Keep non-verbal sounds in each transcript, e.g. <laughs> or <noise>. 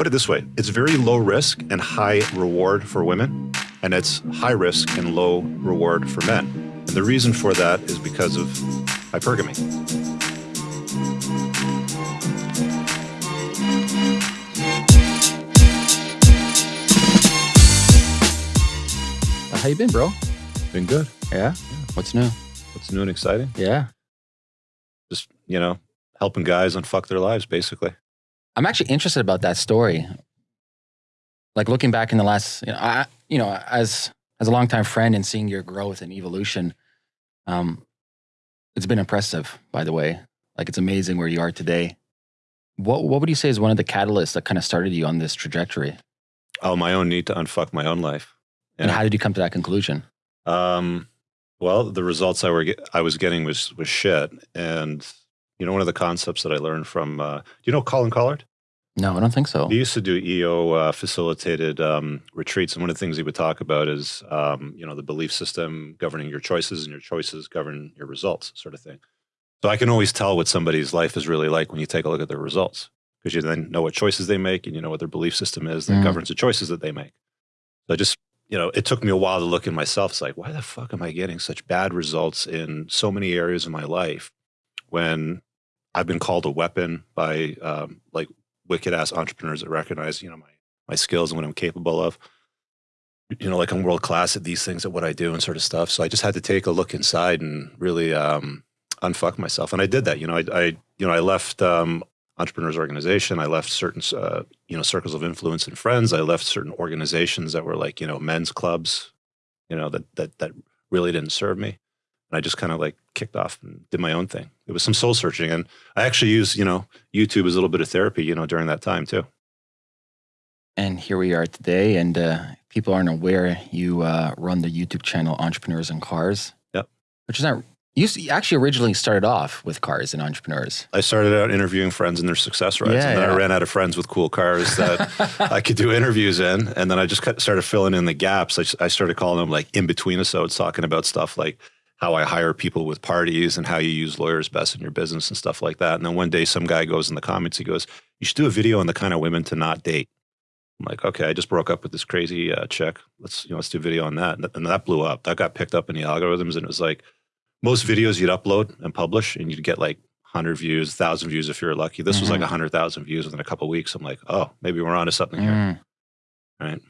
put it this way it's very low risk and high reward for women, and it's high risk and low reward for men. And the reason for that is because of hypergamy. Uh, how you been, bro? Been good. Yeah. What's new? What's new and exciting? Yeah. Just, you know, helping guys unfuck their lives, basically. I'm actually interested about that story. Like looking back in the last, you know, I, you know, as as a longtime friend and seeing your growth and evolution, um, it's been impressive. By the way, like it's amazing where you are today. What what would you say is one of the catalysts that kind of started you on this trajectory? Oh, my own need to unfuck my own life. And how did you come to that conclusion? Um, well, the results I were I was getting was was shit, and you know one of the concepts that I learned from uh, do you know Colin Collard? No, I don't think so. He used to do EO uh, facilitated um, retreats, and one of the things he would talk about is um, you know the belief system governing your choices, and your choices govern your results, sort of thing. So I can always tell what somebody's life is really like when you take a look at their results, because you then know what choices they make, and you know what their belief system is that Mm. governs the choices that they make. So I just you know, it took me a while to look in myself. It's like, why the fuck am I getting such bad results in so many areas of my life when I've been called a weapon by um, like wicked ass entrepreneurs that recognize, you know, my, my skills and what I'm capable of. You know, like I'm world class at these things, at what I do and sort of stuff. So I just had to take a look inside and really um, unfuck myself. And I did that. You know, I, I you know, I left um, entrepreneurs organization. I left certain, uh, you know, circles of influence and friends. I left certain organizations that were like, you know, men's clubs, you know, that that that really didn't serve me. And I just kind of like kicked off and did my own thing. It was some soul searching, and I actually used, you know, YouTube as a little bit of therapy, you know, during that time too. And here we are today. And uh, people aren't aware you uh, run the YouTube channel Entrepreneurs in Cars. Yep. Which is not. You actually originally started off with cars and entrepreneurs. I started out interviewing friends and their success rides, Yeah, and then yeah. I ran out of friends with cool cars that <laughs> I could do interviews in. And then I just started filling in the gaps. I started calling them like in between episodes, talking about stuff like how I hire people with parties and how you use lawyers best in your business and stuff like that. And then one day, some guy goes in the comments, he goes, "You should do a video on the kind of women to not date." I'm like, okay, I just broke up with this crazy uh, chick. Let's you know, let's do a video on that. And, th- and that blew up. That got picked up in the algorithms, and it was like most videos you'd upload and publish, and you'd get like 100 views, 1,000 views if you're lucky. This was like Mhm. 100,000 views within a couple of weeks. I'm like, oh, maybe we're onto something here. Mm. Right.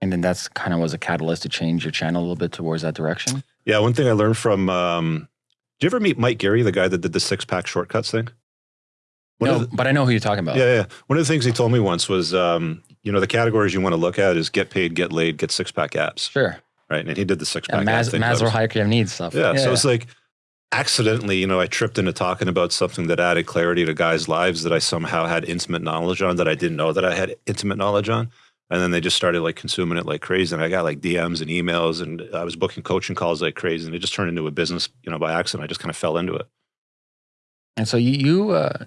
And then that's kind of was a catalyst to change your channel a little bit towards that direction. Yeah, one thing I learned from, um, did you ever meet Mike Gary, the guy that did the six pack shortcuts thing? One no, the- but I know who you're talking about. yeah, yeah. One of the things he told me once was, um, you know, the categories you want to look at is get paid, get laid, get six pack abs. Sure. Right. And he did the six Yeah, pack Mas- thing. That Maslow hierarchy of needs stuff. Yeah, So it's like accidentally, you know, I tripped into talking about something that added clarity to guys' lives that I somehow had intimate knowledge on that I didn't know that I had intimate knowledge on. And then they just started like consuming it like crazy. And I got like DMs and emails and I was booking coaching calls like crazy. And it just turned into a business, you know, by accident. I just kind of fell into it. And so you, you uh,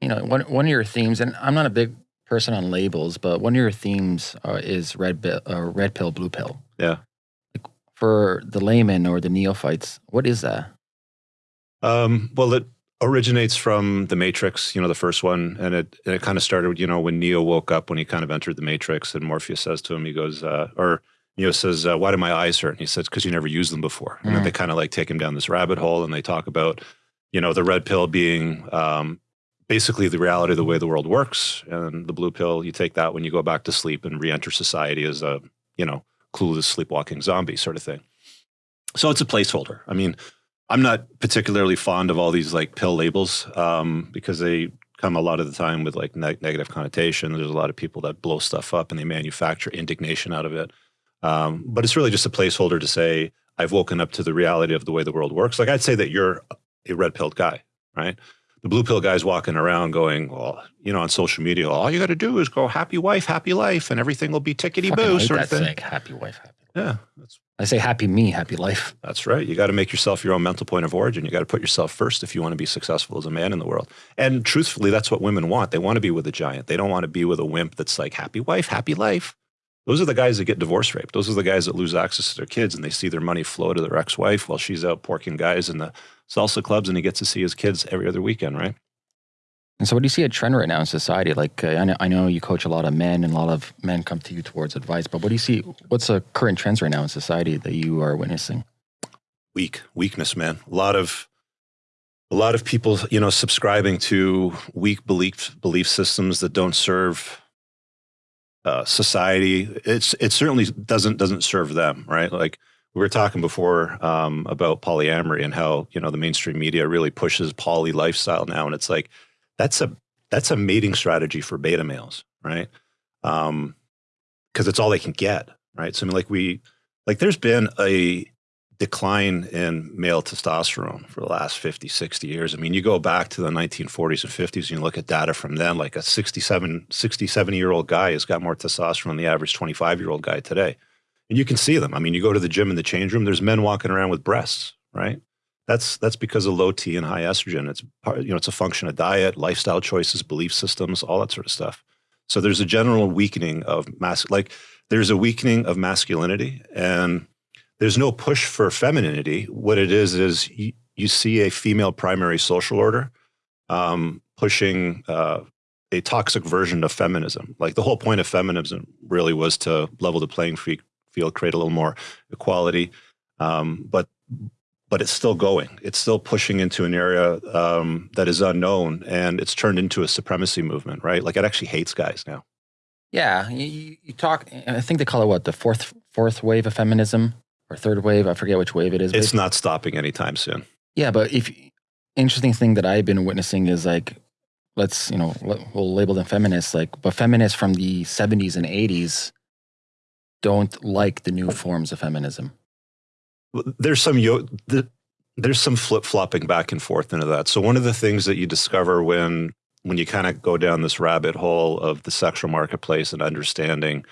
you know, one one of your themes, and I'm not a big person on labels, but one of your themes uh, is red, uh, red pill, blue pill. Yeah. For the layman or the neophytes, what is that? Um, well, it originates from the Matrix, you know, the first one, and it and it kind of started, you know, when Neo woke up when he kind of entered the Matrix, and Morpheus says to him, he goes, uh, or Neo says, uh, "Why do my eyes hurt?" And he says, "Because you never used them before." And then Mm. they kind of like take him down this rabbit hole, and they talk about, you know, the red pill being um, basically the reality of the way the world works, and the blue pill, you take that when you go back to sleep and re-enter society as a, you know, clueless sleepwalking zombie sort of thing. So it's a placeholder. I mean, I'm not particularly fond of all these like pill labels um, because they come a lot of the time with like neg- negative connotation. There's a lot of people that blow stuff up and they manufacture indignation out of it. Um, but it's really just a placeholder to say I've woken up to the reality of the way the world works. Like I'd say that you're a red pilled guy, right? The blue pill guy's walking around going, well, you know, on social media, all you got to do is go happy wife, happy life, and everything will be tickety boo sort of thing. happy wife, happy. Yeah, that's I say happy me, happy life. that's right. You got to make yourself your own mental point of origin. You got to put yourself first if you want to be successful as a man in the world. And truthfully, that's what women want. They want to be with a giant. They don't want to be with a wimp that's like happy wife, happy life. Those are the guys that get divorce raped. Those are the guys that lose access to their kids and they see their money flow to their ex-wife while she's out porking guys in the salsa clubs and he gets to see his kids every other weekend, right? And so, what do you see a trend right now in society? Like, uh, I, know, I know you coach a lot of men, and a lot of men come to you towards advice. But what do you see? What's the current trends right now in society that you are witnessing? Weak weakness, man. A lot of a lot of people, you know, subscribing to weak belief belief systems that don't serve uh, society. It's it certainly doesn't doesn't serve them, right? Like we were talking before um, about polyamory and how you know the mainstream media really pushes poly lifestyle now, and it's like that's a that's a mating strategy for beta males, right? Because um, it's all they can get, right? So I mean, like we like there's been a decline in male testosterone for the last 50, 60 years. I mean, you go back to the 1940s and 50s and you look at data from then, like a 67, 60, 70 year old guy has got more testosterone than the average 25 year old guy today. And you can see them. I mean, you go to the gym in the change room, there's men walking around with breasts, right? That's that's because of low T and high estrogen. It's part, you know, it's a function of diet, lifestyle choices, belief systems, all that sort of stuff. So there's a general weakening of mass like there's a weakening of masculinity and there's no push for femininity. What it is is you, you see a female primary social order um, pushing uh, a toxic version of feminism. Like the whole point of feminism really was to level the playing field, create a little more equality. Um, but but it's still going. It's still pushing into an area um, that is unknown, and it's turned into a supremacy movement. Right? Like it actually hates guys now. Yeah, you, you talk. I think they call it what the fourth fourth wave of feminism or third wave. I forget which wave it is. It's not stopping anytime soon. Yeah, but if interesting thing that I've been witnessing is like, let's you know we'll label them feminists, like, but feminists from the '70s and '80s don't like the new forms of feminism. There's some there's some flip flopping back and forth into that. So one of the things that you discover when when you kind of go down this rabbit hole of the sexual marketplace and understanding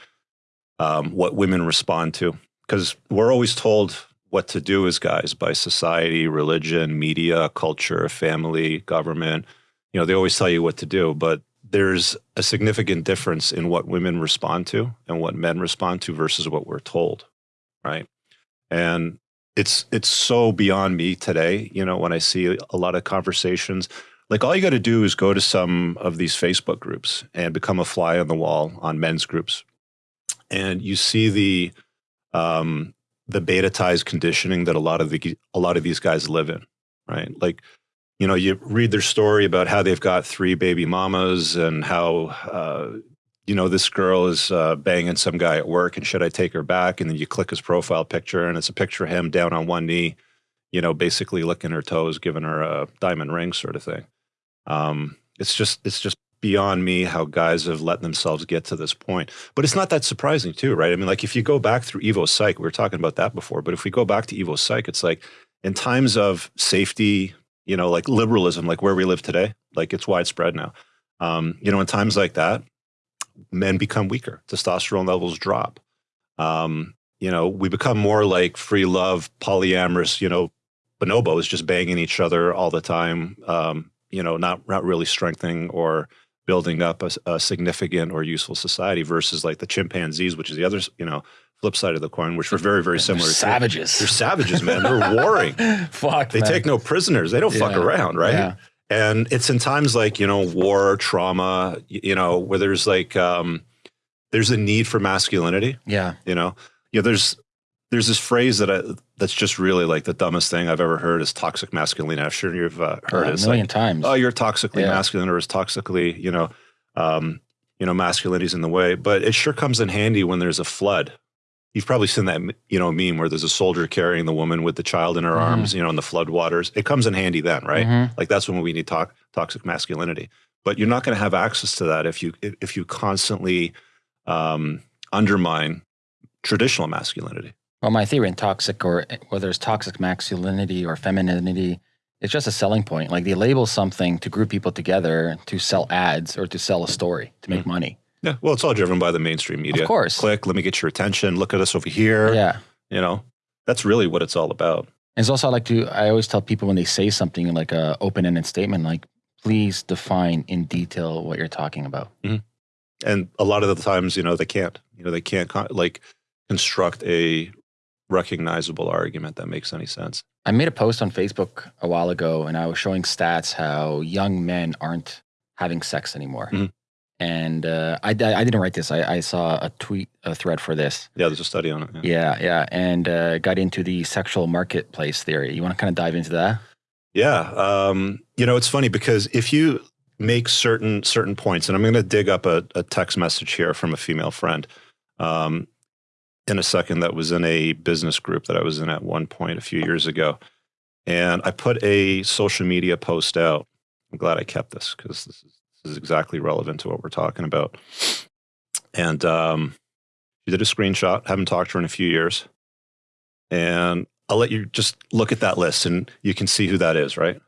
um, what women respond to because we're always told what to do as guys by society, religion, media, culture, family, government. You know, they always tell you what to do, but there's a significant difference in what women respond to and what men respond to versus what we're told, right? And it's it's so beyond me today, you know, when I see a lot of conversations like all you got to do is go to some of these Facebook groups and become a fly on the wall on men's groups. And you see the um, the beta ties conditioning that a lot of the a lot of these guys live in, right? Like, you know, you read their story about how they've got three baby mamas and how uh, you know this girl is uh, banging some guy at work, and should I take her back? And then you click his profile picture, and it's a picture of him down on one knee, you know, basically licking her toes, giving her a diamond ring, sort of thing. Um, it's just it's just beyond me how guys have let themselves get to this point. But it's not that surprising too, right? I mean, like if you go back through Evo Psych, we were talking about that before, but if we go back to Evo Psych, it's like in times of safety, you know, like liberalism, like where we live today, like it's widespread now. Um, you know, in times like that, men become weaker, testosterone levels drop. Um, you know, we become more like free love, polyamorous, you know, bonobos just banging each other all the time. Um, you know, not not really strengthening or building up a, a, significant or useful society versus like the chimpanzees, which is the other, you know, flip side of the coin, which were very, very <laughs> similar. They're savages. They're savages, man. They're <laughs> warring. Fuck. They man. take no prisoners. They don't yeah. fuck around, right? Yeah. And it's in times like, you know, war, trauma, you know, where there's like, um, there's a need for masculinity. Yeah. You know, you know, there's there's this phrase that I, that's just really like the dumbest thing I've ever heard is toxic masculinity. I'm sure you've uh, heard uh, it a million like, times. Oh, you're toxically yeah. masculine or is toxically, you know, um, you know, masculinity's in the way. But it sure comes in handy when there's a flood. You've probably seen that, you know, meme where there's a soldier carrying the woman with the child in her mm-hmm. arms, you know, in the flood waters. It comes in handy then, right? Mm-hmm. Like that's when we need to- toxic masculinity. But you're not going to have access to that if you if you constantly um, undermine traditional masculinity. Well, my theory in toxic or whether it's toxic masculinity or femininity, it's just a selling point. Like they label something to group people together to sell ads or to sell a story to make mm. money. Yeah. Well, it's all driven by the mainstream media. Of course. Click, let me get your attention. Look at us over here. Yeah. You know, that's really what it's all about. And it's also I like to I always tell people when they say something like a open-ended statement, like please define in detail what you're talking about. Mm-hmm. And a lot of the times, you know, they can't. You know, they can't like construct a recognizable argument that makes any sense. I made a post on Facebook a while ago and I was showing stats how young men aren't having sex anymore. Mhm. And uh, I, I didn't write this. I, I saw a tweet, a thread for this. Yeah, there's a study on it. yeah. Yeah, yeah, and uh, got into the sexual marketplace theory. You want to kind of dive into that? Yeah, um, you know, it's funny because if you make certain certain points, and I'm going to dig up a, a text message here from a female friend um, in a second that was in a business group that I was in at one point a few years ago, and I put a social media post out. I'm glad I kept this because this is, this is exactly relevant to what we're talking about. And um, she did a screenshot. Haven't talked to her in a few years, and I'll let you just look at that list and you can see who that is, right?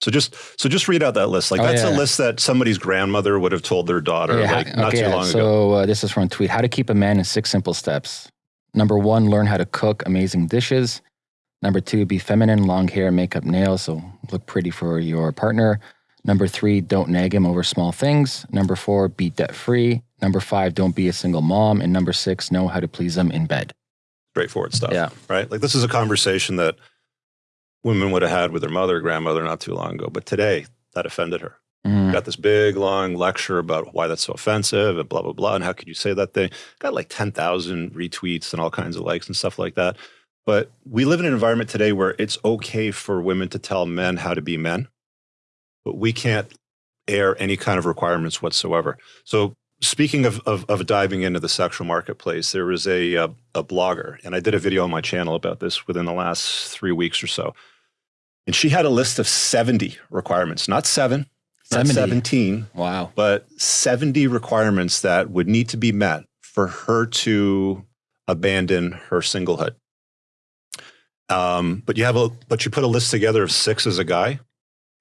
So just so just read out that list. Like Oh, that's yeah. a list that somebody's grandmother would have told their daughter Yeah, like not okay, too long ago. So uh, this is from a tweet. How to keep a man in six simple steps. Number one, learn how to cook amazing dishes. Number two, be feminine, long hair, makeup, nails, so look pretty for your partner. Number three, don't nag him over small things. Number four, be debt free. Number five, don't be a single mom. And number six, know how to please them in bed. Straightforward stuff. Yeah. Right? Like this is a conversation that women would have had with their mother or grandmother not too long ago. But today that offended her. Mhm. Got this big long lecture about why that's so offensive and blah blah blah and how could you say that thing? Got like ten thousand retweets and all kinds of likes and stuff like that. But we live in an environment today where it's okay for women to tell men how to be men, but we can't air any kind of requirements whatsoever. So speaking of, of, of diving into the sexual marketplace, there was a, uh, a blogger, and I did a video on my channel about this within the last three weeks or so. And she had a list of 70 requirements, not seven, not 70. 17, Wow. but 70 requirements that would need to be met for her to abandon her singlehood. Um, but you have a but you put a list together of six as a guy,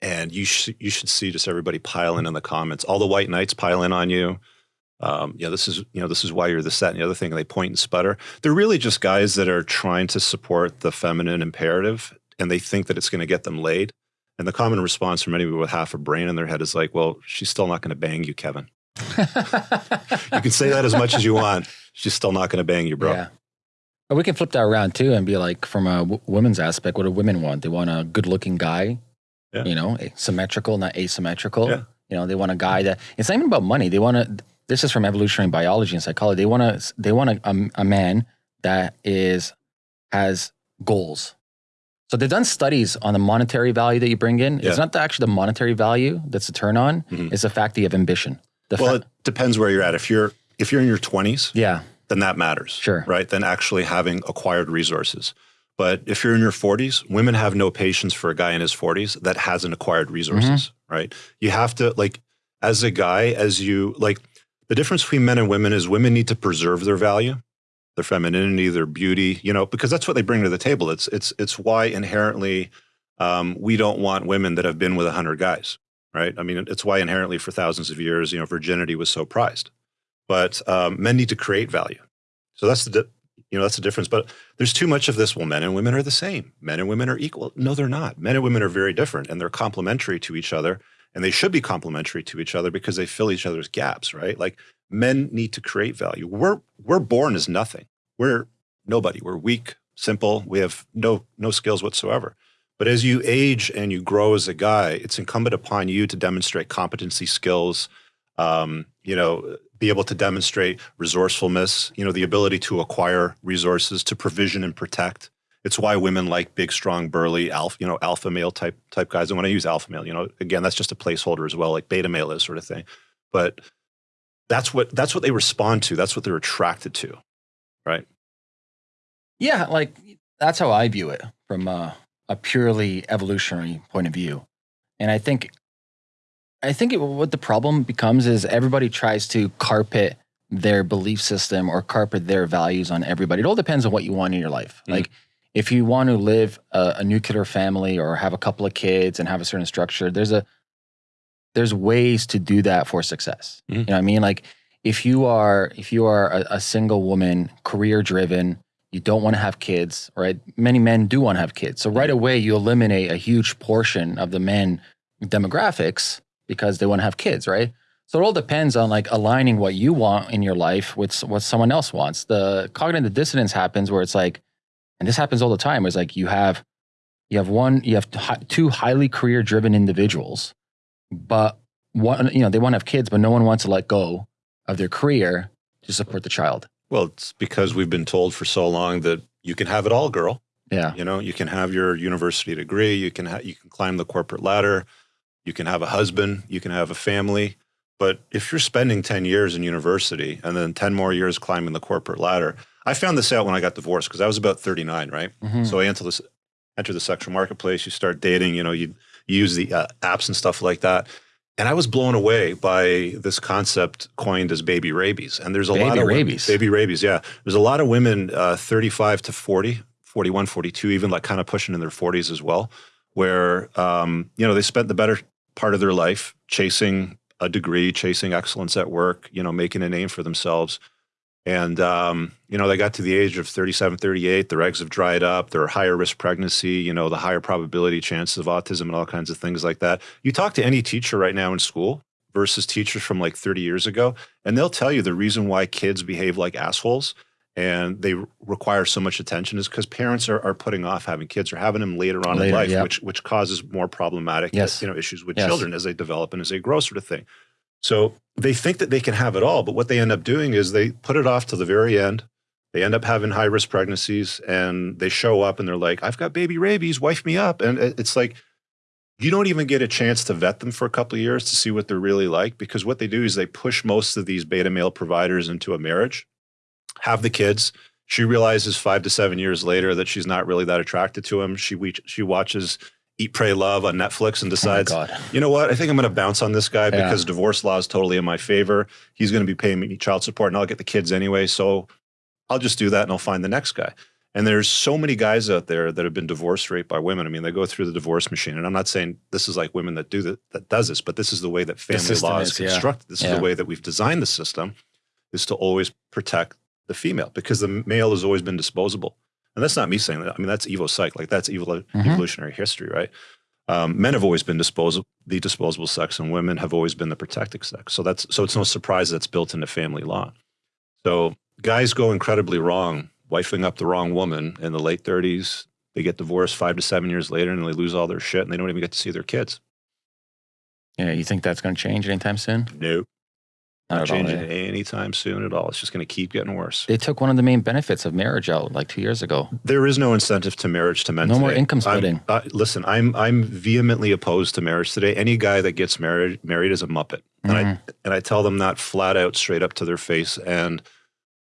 and you should you should see just everybody piling in the comments. All the white knights pile in on you. Um, yeah, this is you know this is why you're this that and the other thing. And they point and sputter. They're really just guys that are trying to support the feminine imperative, and they think that it's going to get them laid. And the common response from anybody with half a brain in their head is like, "Well, she's still not going to bang you, Kevin. <laughs> You can say that as much as you want. She's still not going to bang you, bro." Yeah. We can flip that around too and be like, from a w- woman's aspect, what do women want? They want a good looking guy, Yeah. you know, symmetrical, not asymmetrical. Yeah. You know, they want a guy that it's not even about money. They want to, this is from evolutionary biology and psychology. They want to, they want a, a, a man that is, has goals. So they've done studies on the monetary value that you bring in. Yeah. It's not the, actually the monetary value that's a turn on. Mhm. It's the fact that you have ambition. The Well, it depends where you're at. If you're if you're in your 20s, yeah. Then that matters. Sure. Right? Than actually having acquired resources. But if you're in your 40s, women have no patience for a guy in his 40s that hasn't acquired resources, right? You have to like as a guy as you like the difference between men and women is women need to preserve their value, their femininity, their beauty, you know, because that's what they bring to the table. It's it's it's why inherently um, we don't want women that have been with a hundred guys, right? I mean, it's why inherently for thousands of years, you know, virginity was so prized. But um, men need to create value, so that's the you know that's the difference. But there's too much of this. Well, men and women are the same. Men and women are equal. No, they're not. Men and women are very different, and they're complementary to each other, and they should be complementary to each other because they fill each other's gaps, right? Like men need to create value. We're we're born as nothing. We're nobody. We're weak, simple. We have no no skills whatsoever. But as you age and you grow as a guy, it's incumbent upon you to demonstrate competency, skills, um, you know, be able to demonstrate resourcefulness, you know, the ability to acquire resources, to provision and protect. It's why women like big, strong, burly, alpha, you know, alpha male type type guys. And when I use alpha male, you know, again, that's just a placeholder as well, like beta male is sort of thing. But that's what that's what they respond to. That's what they're attracted to. Right? Yeah, like that's how I view it from a, a purely evolutionary point of view. And I think, I think it, what the problem becomes is everybody tries to carpet their belief system or carpet their values on everybody. It all depends on what you want in your life. Mhm. Like, if you want to live a, a nuclear family or have a couple of kids and have a certain structure, there's a there's ways to do that for success. Mhm. You know what I mean? Like, if you are if you are a, a single woman, career driven, you don't want to have kids, right? Many men do want to have kids. So right away you eliminate a huge portion of the men demographics because they want to have kids, right? So it all depends on like aligning what you want in your life with what someone else wants. The cognitive dissonance happens where it's like, and this happens all the time, it's like you have you have one, you have two highly career driven individuals, but one, you know, they want to have kids, but no one wants to let go of their career to support the child. Well, it's because we've been told for so long that you can have it all, girl. Yeah. You know, you can have your university degree, you can ha- you can climb the corporate ladder, you can have a husband, you can have a family. But if you're spending 10 years in university and then 10 more years climbing the corporate ladder, I found this out when I got divorced because I was about 39, right? Mhm. So I enter this enter the sexual marketplace, you start dating, you know, you, you use the uh, apps and stuff like that. And I was blown away by this concept coined as baby rabies. And there's a lot Baby of women- rabies. baby rabies, yeah. There's a lot of women uh, 35 to 40, 41, 42, even like kind of pushing in their 40s as well, where, um, you know, they spent the better part of their life chasing a degree, chasing excellence at work, you know, making a name for themselves. And, um, you know, they got to the age of 37, 38, their eggs have dried up, they're higher risk pregnancy, you know, the higher probability chances of autism and all kinds of things like that. You talk to any teacher right now in school versus teachers from like 30 years ago, and they'll tell you the reason why kids behave like assholes and they require so much attention is because parents are, are putting off having kids or having them later on in life, which which causes more problematic Yes. you know issues with Yes. children as they develop and as they grow, sort of thing. So they think that they can have it all, but what they end up doing is they put it off to the very end. They end up having high risk pregnancies, and they show up and they're like, "I've got baby rabies, wife me up," and it's like you don't even get a chance to vet them for a couple of years to see what they're really like because what they do is they push most of these beta male providers into a marriage, have the kids. She realizes five to seven years later that she's not really that attracted to him. She we- she watches Eat, Pray, Love on Netflix and Oh decides, God. you know what? I think I'm going to bounce on this guy Yeah. because divorce law is totally in my favor. He's going to be paying me child support and I'll get the kids anyway. So I'll just do that and I'll find the next guy. And there's so many guys out there that have been divorced raped by women. I mean, they go through the divorce machine. And I'm not saying this is like women that do that, that does this, but this is the way that family law is is, yeah. constructed. This is the way that we've designed the system is to always protect the female because the male has always been disposable. And that's not me saying that. I mean, that's Evo psych. Like that's evil Mhm. evolutionary history, right? Um, men have always been disposable, the disposable sex, and women have always been the protected sex. So that's so it's no surprise that's built into family law. So guys go incredibly wrong, wifing up the wrong woman in the late 30s. They get divorced five to seven years later, and they lose all their shit, and they don't even get to see their kids. Yeah, you think that's going to change anytime soon? Nope, not, all, changing eh? anytime soon at all. It's just going to keep getting worse. They took one of the main benefits of marriage out like two years ago. There is no incentive to marriage to men. No more today. income I'm- splitting. uh, listen, I'm I'm vehemently opposed to marriage today. Any guy that gets married married is a muppet, and I Mhm. and I tell them that flat out, straight up to their face. And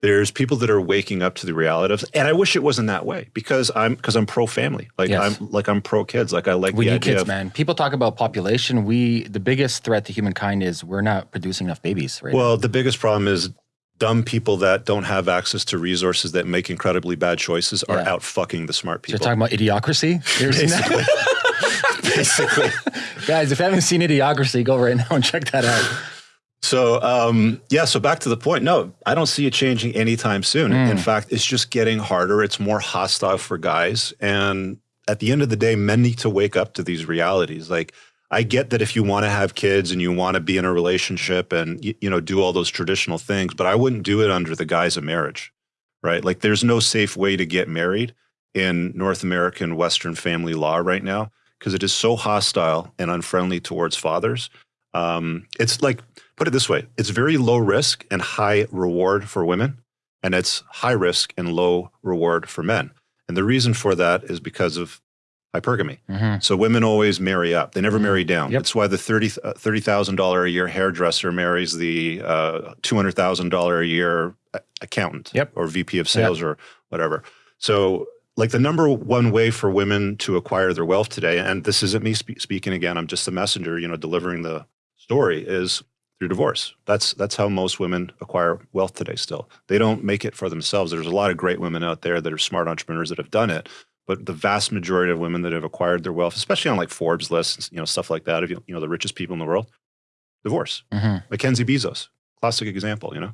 there's people that are waking up to the reality of, and I wish it wasn't that way because I'm because I'm pro family, like Yes. I'm like I'm pro kids, like I like we the need idea kids, of. man. People talk about population. We the biggest threat to humankind is we're not producing enough babies right now. Well, the biggest problem is dumb people that don't have access to resources that make incredibly bad choices are Yeah. out fucking the smart So you're talking about idiocracy? You ever seen that? <laughs> Basically. Guys, if you haven't seen Idiocracy, go right now and check that out. So um, yeah, so back to the point. No, I don't see it changing anytime soon. Mm. In fact, it's just getting harder. It's more hostile for guys, and at the end of the day, men need to wake up to these realities. Like I get that if you want to have kids and you want to be in a relationship and you, you know do all those traditional things, but I wouldn't do it under the guise of marriage, right? Like there's no safe way to get married in North American Western family law right now because it is so hostile and unfriendly towards fathers. Um, it's like put it this way it's very low risk and high reward for women and it's high risk and low reward for men. And the reason for that is because of hypergamy. Mhm. so women always marry up. They never marry down. Yep. that's why the 30 uh, $30000 a year hairdresser marries the uh, $200000 a year accountant Yep. or vp of sales or whatever. So like the number one way for women to acquire their wealth today and this isn't me spe- speaking again i'm just the messenger you know delivering the story is through divorce. That's that's how most women acquire wealth today. Still, they don't make it for themselves. There's a lot of great women out there that are smart entrepreneurs that have done it, but the vast majority of women that have acquired their wealth, especially on like Forbes lists, you know, stuff like that, of you know the richest people in the world, divorce. Mhm. Mackenzie Bezos, classic example. You know,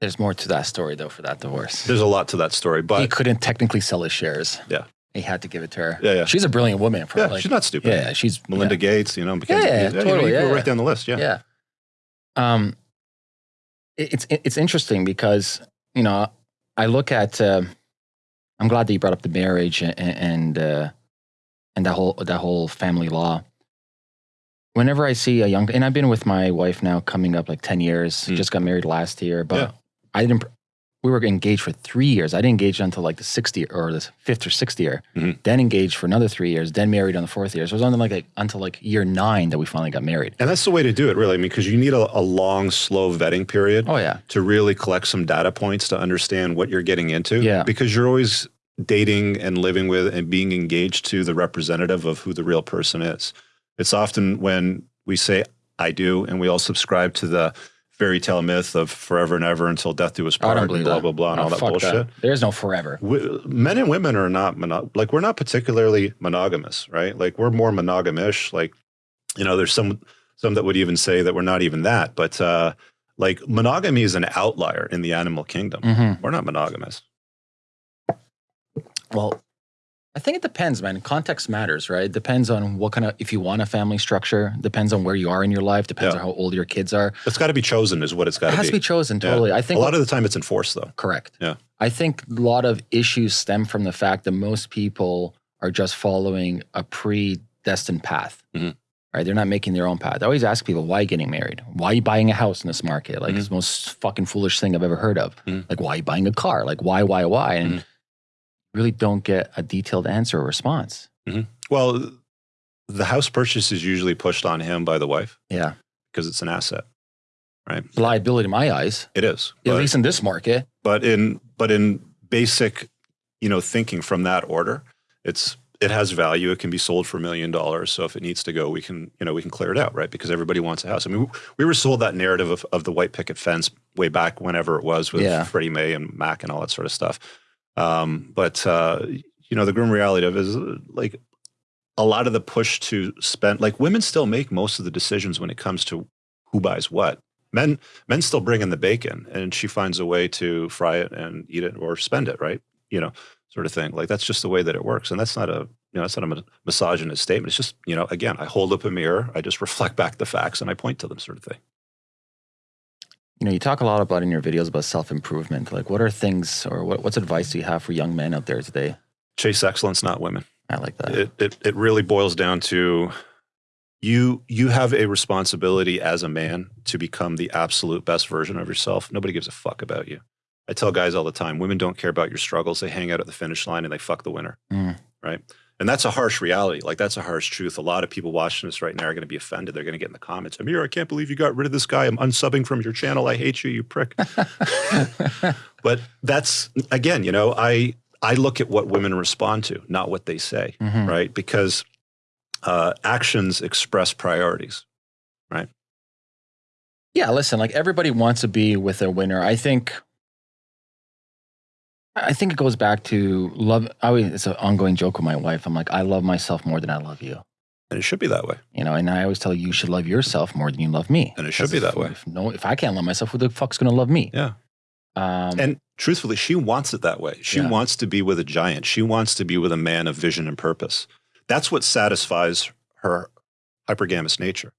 There's more to that story though for that divorce. there's a lot to that story, but he couldn't technically sell his shares. Yeah. He had to give it to her. Yeah, yeah. She's a brilliant woman. For yeah, like, she's not stupid. yeah, she's Melinda Gates, you know, Mackenzie. Yeah, yeah, Bezos. you know, totally, you go yeah, right down the list. Yeah. yeah. Um, it- it's it's interesting because you know I look at. Uh, I'm glad that you brought up the marriage and, and uh, and that whole that whole family law. Whenever I see a young, and I've been with my wife now coming up like ten years. Mm. Just got married last year, but Yeah. I didn't. We were engaged for three years. I didn't engage until like the sixth year or the fifth or sixth year. Mhm. Then engaged for another three years. Then married on the fourth year. So it was only like a, until like year nine that we finally got married. And that's the way to do it, really. I mean, because you need a, a long, slow vetting period Oh yeah, to really collect some data points to understand what you're getting into. Yeah. Because you're always dating and living with and being engaged to the representative of who the real person is. It's often when we say, I do, and we all subscribe to the fairy tale myth of forever and ever until death do us part, and blah, that. blah, blah, and Oh, all that bullshit. There's no forever. we, men and women are not mono- like we're not particularly monogamous, right? Like we're more monogamish. Like you know, there's some some that would even say that we're not even that, but uh, like monogamy is an outlier in the animal kingdom. hmm We're not monogamous. Well, I think it depends, man. Context matters, right? It depends on what kind of, if you want a family structure, depends on where you are in your life, depends Yeah. on how old your kids are. It's got to be chosen, is what it's got to It to has be. to be chosen, Yeah. totally. I a think a lot of the time, it's enforced though. correct. Yeah. I think a lot of issues stem from the fact that most people are just following a predestined path. Mhm. Right? They're not making their own path. I always ask people, why are you getting married? Why are you buying a house in this market? Like, Mhm. it's the most fucking foolish thing I've ever heard of. Mhm. Like, why are you buying a car? Like, why, why, why? And Mhm. Really don't get a detailed answer or response. Mm-hmm. Well, the house purchase is usually pushed on him by the wife Yeah. because it's an asset, right? It's liability in my eyes, It is. at least in this market. but in but in basic you know thinking from that order it's it has value it can be sold for a million dollars so if it needs to go we can you know we can clear it out right because everybody wants a house i mean we were sold that narrative of, of the white picket fence way back whenever it was with Yeah. freddie may and mac and all that sort of stuff um, but uh, you know the grim reality of is like a lot of the push to spend like women still make most of the decisions when it comes to who buys what. Men men still bring in the bacon and she finds a way to fry it and eat it or spend it right? You know sort of thing. Like that's just the way that it works and that's not a you know that's not a misogynist statement. It's just you know again i hold up a mirror i just <laughs> reflect back the facts and i point to them sort of thing You know, you talk a lot about in your videos about self improvement. Like, what are things or what, what's advice do you have for young men out there today? chase excellence not women I like that. it, it it really boils down to you you have a responsibility as a man to become the absolute best version of yourself nobody gives a fuck about you i tell guys all the time women don't care about your struggles they hang out at the finish line and they fuck the winner Mm. right and that's a harsh reality like that's a harsh truth a lot of people watching this right now are going to be offended they're going to get in the comments amir i can't believe you got rid of this guy i'm unsubbing from your channel i hate you you prick <laughs> but that's again you know i i look at what women respond to not what they say Mhm. right? Because uh, actions express priorities. Right? Yeah, listen, like everybody wants to be with a winner. I think I think it goes back to love. I always, it's an ongoing joke with my wife. I'm like, I love myself more than I love you. And it should be that way. You know, and I always tell you, you should love yourself more than you love me. And it should be if- that way. If, no, if I can't love myself, who the fuck's gonna love me? Yeah. Um, And truthfully, she wants it that way. She Yeah. wants to be with a giant. She wants to be with a man of vision and purpose. That's what satisfies her hypergamous nature,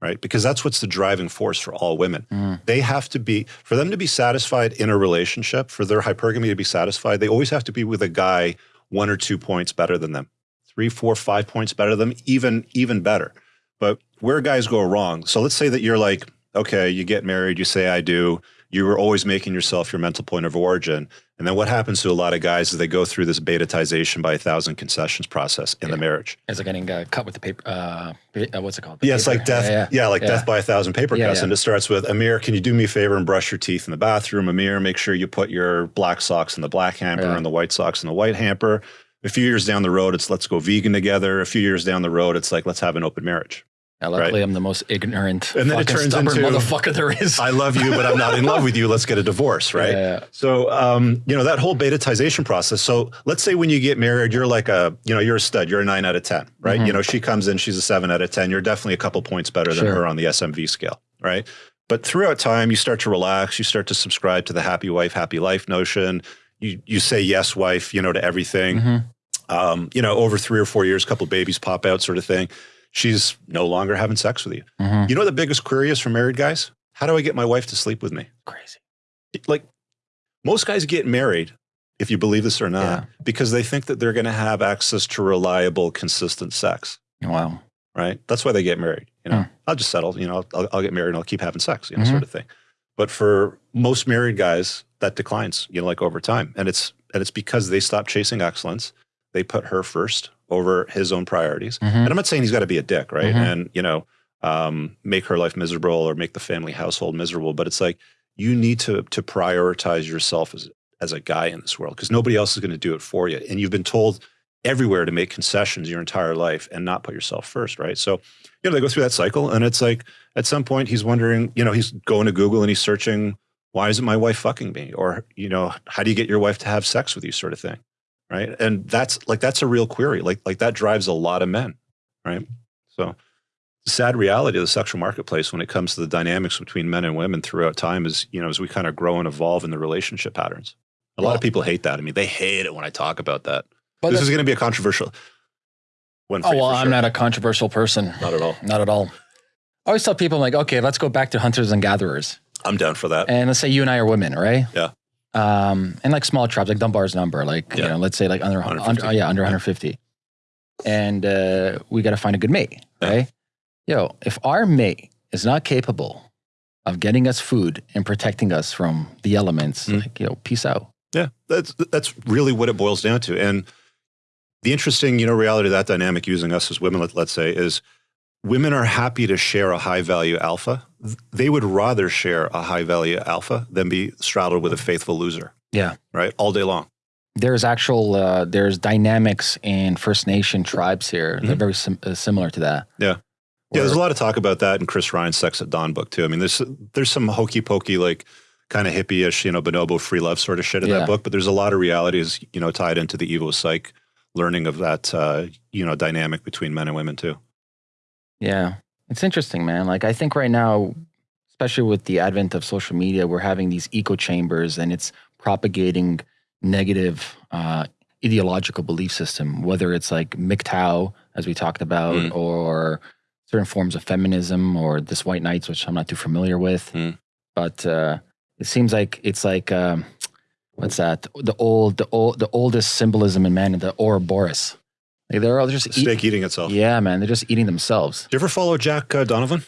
right? Because that's what's the driving force for all women. mm, They have to be, for them to be satisfied in a relationship, for their hypergamy to be satisfied, they always have to be with a guy one or two points better than them, three, four, five points better than them, even, even better. But where guys go wrong, so let's say that you're like, okay, you get married, you say I do, you were always making yourself your mental point of origin. And then what happens to a lot of guys is they go through this betatization by a thousand concessions process in the marriage. it's like getting uh, cut with the paper. Uh, uh, what's it called? The Yeah, it's like death. Yeah, Yeah, yeah. like Yeah. death by a thousand paper Yeah, cuts. yeah. And it starts with Amir, can you do me a favor and brush your teeth in the bathroom? Amir, make sure you put your black socks in the black hamper Yeah. and the white socks in the white hamper. A few years down the road, it's let's go vegan together. A few years down the road, it's like let's have an open marriage. Yeah, luckily, I'm the most ignorant, And then it turns stubborn into- motherfucker there is. I love you, but I'm not in love with you. Let's get a divorce, <laughs> right? Yeah, So, um, you know, that whole betatization process. So let's say when you get married, you're like a, you know, you're a stud. You're a nine out of 10, right? Mhm. You know, she comes in, she's a seven out of 10. You're definitely a couple points better than Sure. her on the SMV scale, right? But throughout time, you start to relax. You start to subscribe to the happy wife, happy life notion. You, you say yes, wife, you know, to everything. Mhm. Um, you know, over three or four years, a couple babies pop out sort of thing. She's no longer having sex with you. Mhm. You know, what the biggest query is for married guys? How do I get my wife to sleep with me? Crazy. like most guys get married if you believe this or not, Yeah. because they think that they're going to have access to reliable, consistent sex. Wow. Right? That's why they get married. You know, Hmm. I'll just settle. You know, I'll, I'll get married and I'll keep having sex. You know, Mhm. sort of thing. But for most married guys, that declines. You know, like over time, and it's and it's because they stop chasing excellence. They put her first over his own priorities. Mhm. And I'm not saying he's got to be a dick, right? Mhm. And you know, um, make her life miserable or make the family household miserable. But it's like you need to to prioritize yourself as as a guy in this world because nobody else is going to do it for you. And you've been told everywhere to make concessions your entire life and not put yourself first, right? So, you know, they go through that cycle, and it's like at some point he's wondering, you know, he's going to Google and he's searching, why isn't my wife fucking me? Or, you know, how do you get your wife to have sex with you, sort of thing, right? And that's like that's a real query. Like like that drives a lot of men, right? So the sad reality of the sexual marketplace when it comes to the dynamics between men and women throughout time is, you know, as we kind of grow and evolve in the relationship patterns. A lot of people hate that. I mean, they hate it when I talk about that. But this is going to be a controversial one. Oh well, I'm sure. not a controversial person. Not at all. Not at all. I always tell people like, okay, let's go back to hunters and gatherers. I'm down for that. And let's say you and I are women, right? Yeah. Um, and like small tribes, like Dunbar's number, like you Yeah. know, let's say like under, 150. under oh, yeah, under 150. And uh, we got to find a good mate, Yeah. right? Yo, if our mate is not capable of getting us food and protecting us from the elements, Mm. like yo, peace out. Yeah, that's that's really what it boils down to. And the interesting, you know, reality of that dynamic using us as women, let, let's say, is women are happy to share a high value alpha. They would rather share a high value alpha than be straddled with a faithful loser. Yeah. Right, all day long. There's actual uh, there's dynamics in First Nation tribes here. They're Mhm. very sim- uh, similar to that. Yeah. Yeah, there's a lot of talk about that in Chris Ryan's Sex at Dawn book too. I mean, there's there's some hokey pokey like kind of hippie-ish, you know, bonobo free love sort of shit in Yeah. that book, but there's a lot of realities, you know, tied into the Evo psych learning of that uh, you know, dynamic between men and women too. Yeah. It's interesting, man. Like I think right now, especially with the advent of social media, we're having these echo chambers and it's propagating negative uh, ideological belief system, whether it's like MGTOW, as we talked about, Mm. or certain forms of feminism or this white knights, which I'm not too familiar with. Mm. But uh, it seems like it's like um, what's that? The old, the old, the oldest symbolism in man, the Ouroboros. Like they're all just eat- Steak eating itself. yeah, man. They're just eating themselves. Do you ever follow Jack uh, Donovan?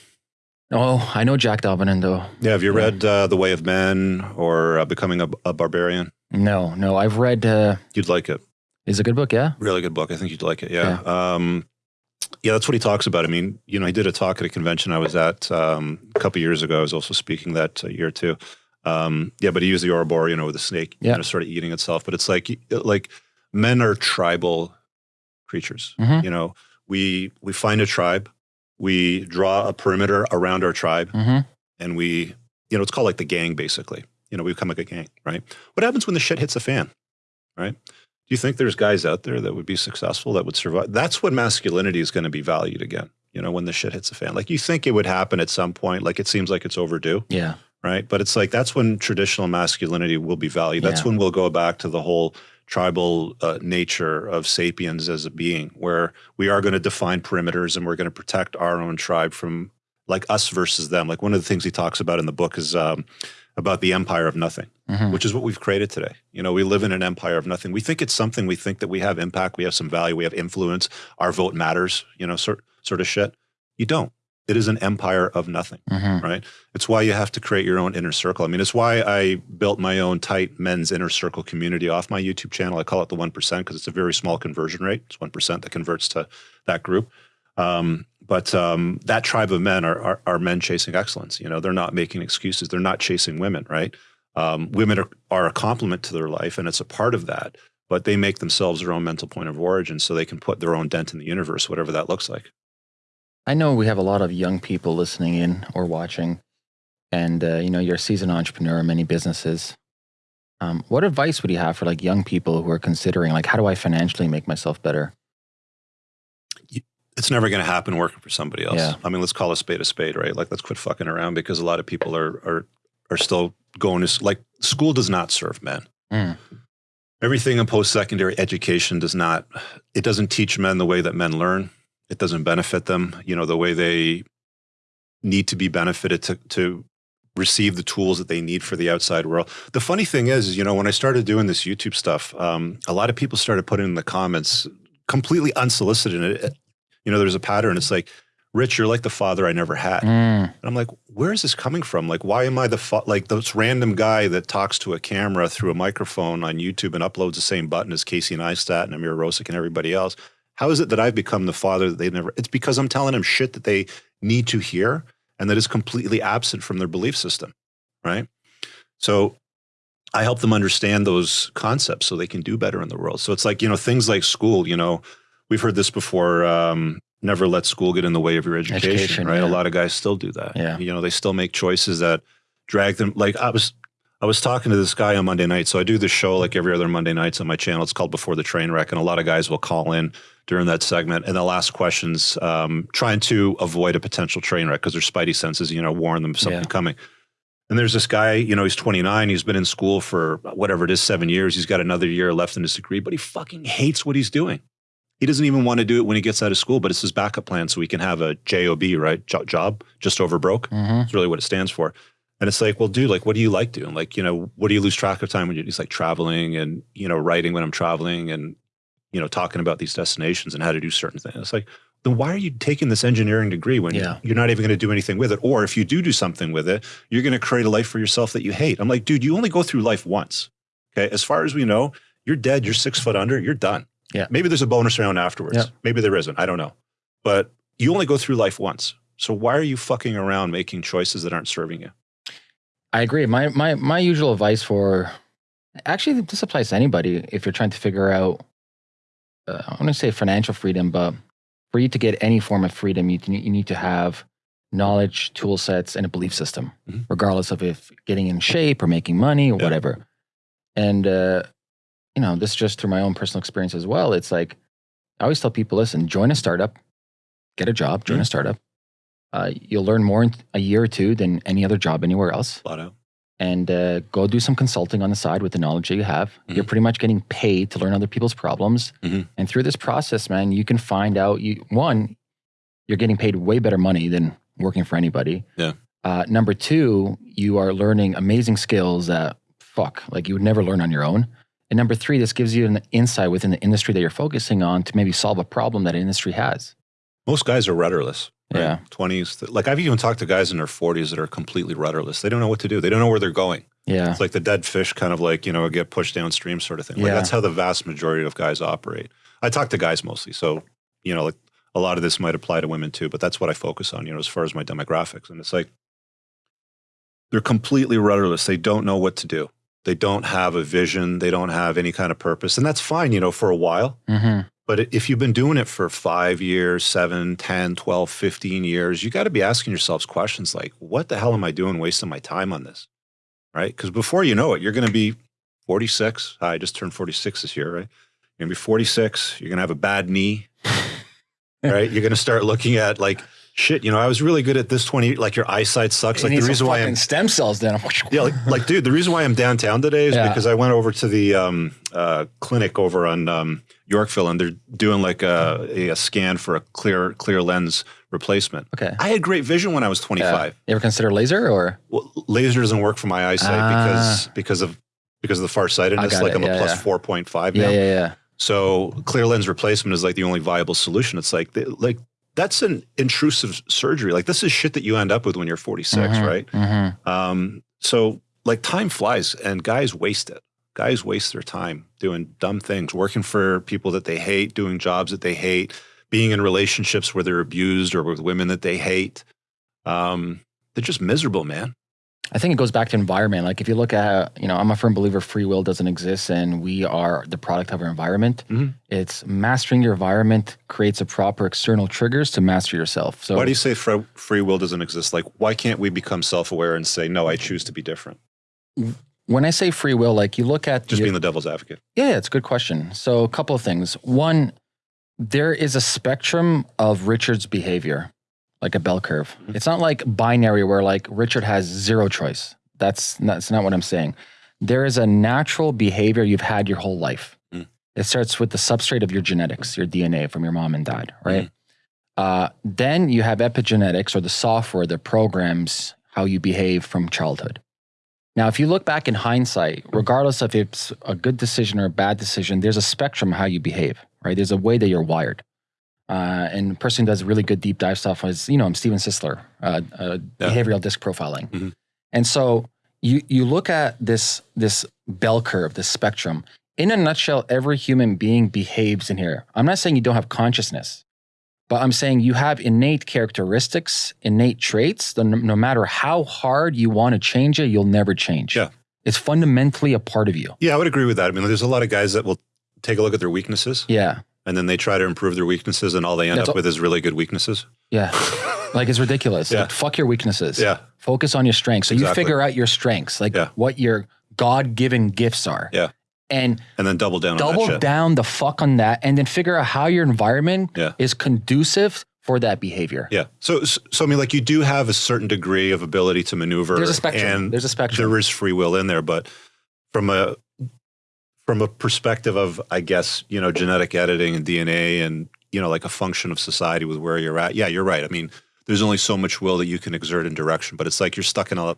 Oh, I know Jack Donovan though. Yeah, have you Yeah. read uh, The Way of Men or uh, Becoming a, a Barbarian? No, no. I've read. Uh, You'd like it. it. is a good book. Yeah. Really good book. I think you'd like it. Yeah. Um, yeah, that's what he talks about. I mean, you know, he did a talk at a convention I was at um, a couple years ago. I was also speaking that uh, year too. Um, yeah, but he used the Ouroboros, you know, with the snake, Yeah. you know, sort of eating itself. But it's like, like men are tribal creatures. Mhm. You know, we we find a tribe, we draw a perimeter around our tribe, Mm-hmm. and we, you know, it's called like the gang, basically. You know, we become like a gang, right? What happens when the shit hits the fan, right? Do you think there's guys out there that would be successful that would survive? That's when masculinity is going to be valued again. You know, when the shit hits the fan, like you think it would happen at some point, like it seems like it's overdue, Yeah. right? But it's like that's when traditional masculinity will be valued. That's Yeah. when we'll go back to the whole tribal uh, nature of sapiens as a being, where we are going to define perimeters and we're going to protect our own tribe from like us versus them. Like one of the things he talks about in the book is um, about the empire of nothing, Mhm. which is what we've created today. You know, we live in an empire of nothing. We think it's something. We think that we have impact, we have some value, we have influence. Our vote matters. You know, sort sort of shit. You don't. It is an empire of nothing Mhm. right? It's why you have to create your own inner circle. I mean, it's why I built my own tight men's inner circle community off my YouTube channel. I call it the 1% because it's a very small conversion rate. It's 1% that converts to that group. Um, but um, that tribe of men are, are, are men chasing excellence. You know, they're not making excuses. They're not chasing women, right? Um, women are, are a complement to their life and it's a part of that, but they make themselves their own mental point of origin so they can put their own dent in the universe, whatever that looks like. I know we have a lot of young people listening in or watching, and uh, you know you're a seasoned entrepreneur in many businesses. Um, what advice would you have for like young people who are considering like how do I financially make myself better? it's never going to happen working for somebody else. Yeah. I mean, let's call a spade a spade, right? Like, let's quit fucking around because a lot of people are are are still going to like school does not serve men. Mm. Everything in post secondary education does not. It doesn't teach men the way that men learn. It doesn't benefit them. You know, the way they need to be benefited to to receive the tools that they need for the outside world. The funny thing is, you know, when I started doing this YouTube stuff, um, a lot of people started putting in the comments completely unsolicited. It, you know, there's a pattern. It's like, Rich, you're like the father I never had. Mm. And I'm like, where is this coming from? Like, why am I the like this random guy that talks to a camera through a microphone on YouTube and uploads the same button as Casey Neistat and Amir Rosic and everybody else? How is it that I've become the father that they never? It's because I'm telling them shit that they need to hear and that is completely absent from their belief system, right? So I help them understand those concepts so they can do better in the world. So it's like, you know, things like school, you know, we've heard this before. Um, never let school get in the way of your education, Education, right? yeah. A lot of guys still do that. Yeah. You know, they still make choices that drag them. Like I was, I was talking to this guy on Monday night. So I do this show like every other Monday nights on my channel. It's called Before the Train Wreck, and a lot of guys will call in during that segment and they'll ask questions, um, trying to avoid a potential train wreck because their spidey senses, you know, warn them of something Yeah. coming. And there's this guy, you know, he's 29. He's been in school for whatever it is, seven years. He's got another year left in his degree, but he fucking hates what he's doing. He doesn't even want to do it when he gets out of school, but it's his backup plan so he can have a job, right? Job, just over broke. hmm That's really what it stands for. And it's like, well, dude, like, what do you like doing? Like, you know, what do you lose track of time when you're just like traveling and you know, writing when I'm traveling and you know, talking about these destinations and how to do certain things. It's like, then why are you taking this engineering degree when Yeah. you're not even going to do anything with it? Or if you do do something with it, you're going to create a life for yourself that you hate. I'm like, dude, you only go through life once. Okay, as far as we know, you're dead. You're six foot under. You're done. Yeah. Maybe there's a bonus round afterwards. Yeah. Maybe there isn't. I don't know. But you only go through life once. So why are you fucking around making choices that aren't serving you? I agree. My my my usual advice for actually this applies to anybody if you're trying to figure out uh, I want to say financial freedom, but for you to get any form of freedom, you you need to have knowledge, tool sets, and a belief system, Mhm. regardless of if getting in shape or making money or Yeah. whatever. And uh, you know, this just through my own personal experience as well. It's like I always tell people, listen, join a startup, get a job, join a startup. Uh, you'll learn more in a year or two than any other job anywhere else out. and uh, go do some consulting on the side with the knowledge that you have. You're Mhm. pretty much getting paid to learn other people's problems. Mhm. And through this process, man, you can find out you one, you're getting paid way better money than working for anybody. Yeah. Uh, number two, you are learning amazing skills that fuck, like you would never learn on your own. And number three, this gives you an insight within the industry that you're focusing on to maybe solve a problem that industry has. Most guys are rudderless. Yeah. 20s. Like I've even talked to guys in their 40s that are completely rudderless. They don't know what to do. They don't know where they're going. Yeah. It's like the dead fish kind of like, you know, get pushed downstream sort of thing. Like Yeah. that's how the vast majority of guys operate. I talk to guys mostly. So, you know, like a lot of this might apply to women too, but that's what I focus on, you know, as far as my demographics. And it's like they're completely rudderless. They don't know what to do. They don't have a vision. They don't have any kind of purpose. And that's fine, you know, for a while. hmm But if you've been doing it for five years, seven, 10, 12, 15 years, you got to be asking yourselves questions like, what the hell am I doing wasting my time on this? Right? Because before you know it, you're going to be 46. Ah, I just turned 46 this year, right? You're going to be 46. You're going to have a bad knee, <laughs> right? You're going to start looking at like, shit, you know, I was really good at this 20, like your eyesight sucks. Like the reason why I'm stem cells then. <laughs> yeah, like, like, dude, the reason why I'm downtown today is Yeah. because I went over to the um, uh, clinic over on um, Yorkville, and they're doing like a, a, a scan for a clear clear lens replacement. Okay. I had great vision when I was 25. You ever consider laser or? Well, laser doesn't work for my eyesight because because of because of the farsightedness. Like it. I'm a plus yeah. four point five now. yeah, yeah. So clear lens replacement is like the only viable solution. It's like like that's an intrusive surgery. Like this is shit that you end up with when you're 46, Mhm, right? mhm. Um, so like time flies and guys waste it. Guys waste their time doing dumb things, working for people that they hate, doing jobs that they hate, being in relationships where they're abused or with women that they hate. Um, they're just miserable, man. I think it goes back to environment. Like if you look at, you know, I'm a firm believer free will doesn't exist and we are the product of our environment. Mhm. It's mastering your environment creates a proper external triggers to master yourself. So why do you say fre- free will doesn't exist? Like, why can't we become self-aware and say, no, I choose to be different? when I say free will, like you look at Just your- being the devil's advocate. Yeah, yeah, it's a good question. So, a couple of things. One, there is a spectrum of Richard's behavior, like a bell curve. Mhm. It's not like binary where like Richard has zero choice. That's not, that's not what I'm saying. There is a natural behavior you've had your whole life. Mm. It starts with the substrate of your genetics, your DNA from your mom and dad, right? Uh, then you have epigenetics or the software that programs how you behave from childhood. Now, if you look back in hindsight, regardless of if it's a good decision or a bad decision, there's a spectrum how you behave, right? There's a way that you're wired. Uh, and person who does really good deep dive stuff is, you know, I'm Steven Sisler, uh, uh, Yeah. behavioral disc profiling. Mhm. And so you you look at this this bell curve, this spectrum. In a nutshell, every human being behaves in here. I'm not saying you don't have consciousness, but I'm saying you have innate characteristics, innate traits. That no, no matter how hard you want to change it, you'll never change. Yeah. It's fundamentally a part of you. Yeah, I would agree with that. I mean, there's a lot of guys that will take a look at their weaknesses Yeah. And then they try to improve their weaknesses, and all they end That's up all- with is really good weaknesses. Yeah. <laughs> like it's ridiculous. Yeah. Like, fuck your weaknesses. Yeah, Focus on your strengths. So you figure out your strengths, like Yeah. what your God given gifts are. Yeah. And and then double down on double down the fuck on that and then figure out how your environment Yeah. is conducive for that behavior. Yeah. So, so, so I mean, like you do have a certain degree of ability to maneuver. There's a spectrum. And There's a spectrum. there is free will in there, but from a from a perspective of, I guess, you know, genetic editing and DNA and you know, like a function of society with where you're at. Yeah, you're right. I mean, there's only so much will that you can exert in direction, but it's like you're stuck in a.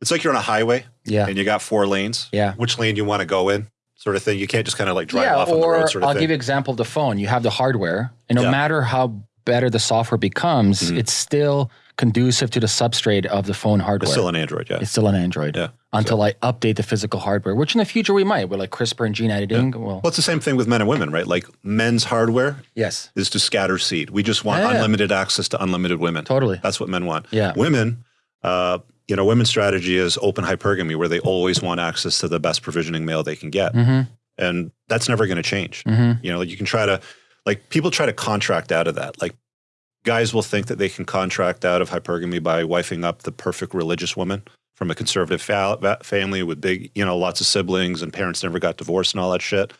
It's like you're on a highway yeah. and you got four lanes. Yeah. Which lane you want to go in, sort of thing. You can't just kind of like drive yeah, off on the road, sort of I'll thing. give you an example of the phone. You have the hardware, and no Yeah. matter how better the software becomes, Mhm. it's still conducive to the substrate of the phone hardware. it's still an Android. Yeah. It's still an Android. Yeah. Until I update the physical hardware, which in the future we might with like CRISPR and gene editing. Well, Well, it's the same thing with men and women, right? Like men's hardware yes, is to scatter seed. We just want Yeah. unlimited access to unlimited women. totally. That's what men want. Yeah. Women, uh, you know, women's strategy is open hypergamy, where they always want access to the best provisioning male they can get, Mm-hmm. and that's never going to change. Mm-hmm. You know, like you can try to, like people try to contract out of that. Like guys will think that they can contract out of hypergamy by wifing up the perfect religious woman from a conservative fa- family with big, you know, lots of siblings and parents never got divorced and all that shit.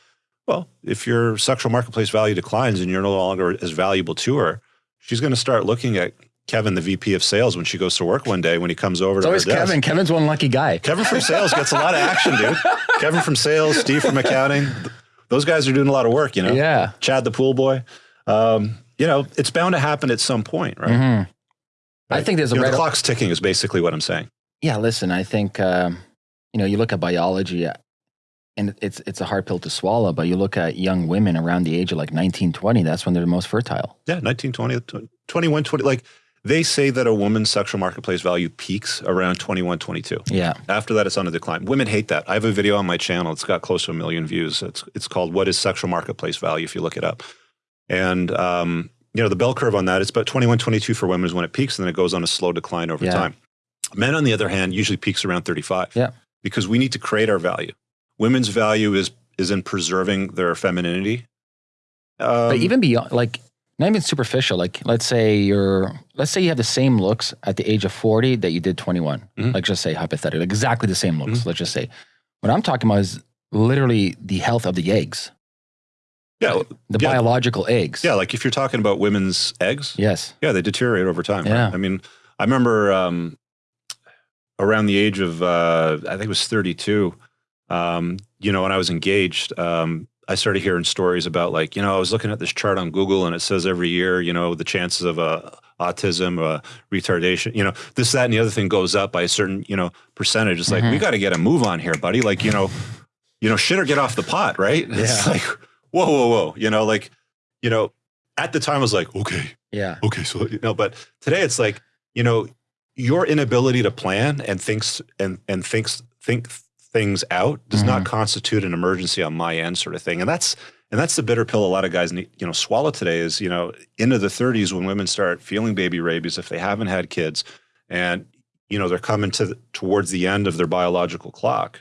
Well, if your sexual marketplace value declines and you're no longer as valuable to her, she's going to start looking at Kevin, the VP of sales, when she goes to work one day when he comes over It's to her always desk. Kevin. Kevin's one lucky guy. Kevin from sales gets a lot of action, dude. Kevin from sales, Steve from accounting. Those guys are doing a lot of work, you know? Yeah. Chad the pool boy. Um, you know, it's bound to happen at some point, right? Mhm. I think there's a You know, the clock's ticking is basically what I'm saying. Yeah, listen, I think um, you know you look at biology, uh, and it's it's a hard pill to swallow. But you look at young women around the age of like 19, 20, That's when they're the most fertile. Yeah, 1920, 21, 20. Like they say that a woman's sexual marketplace value peaks around 21, 22. Yeah. After that, it's on a decline. Women hate that. I have a video on my channel. It's got close to a million views. It's it's called "What is Sexual Marketplace Value?" If you look it up, and um, you know the bell curve on that. It's about 21, 22 for women is when it peaks, and then it goes on a slow decline over Yeah. time. Men, on the other hand, usually peaks around 35. Yeah. because we need to create our value. Women's value is is in preserving their femininity. Um, but even beyond, like not even superficial. Like let's say you're, let's say you have the same looks at the age of forty that you did twenty one. Mhm. Like just say hypothetically, exactly the same looks. Mm-hmm. Let's just say. What I'm talking about is literally the health of the eggs, yeah, the Yeah. biological eggs. yeah. Like if you're talking about women's eggs, Yes. Yeah, they deteriorate over time. right? Yeah. I mean, I remember um, around the age of, uh, I think it was 32, um, you know, when I was engaged, um, I started hearing stories about like, you know, I was looking at this chart on Google and it says every year, you know, the chances of uh, autism, uh, retardation, you know, this, that, and the other thing goes up by a certain, you know, percentage. It's like, we Mhm. got to get a move on here, buddy. Like, you know, you know, shit or get off the pot, right? It's like, whoa, whoa, whoa. You know, like, you know, at the time I was like, okay, Yeah. okay so you know but today it's like you know your inability to plan and thinks and and thinks think things out does not mm-hmm. constitute an emergency on my end sort of thing and that's and that's the bitter pill a lot of guys need you know swallow today is you know into the 30s when women start feeling baby rabies if they haven't had kids and you know they're coming to the, towards the end of their biological clock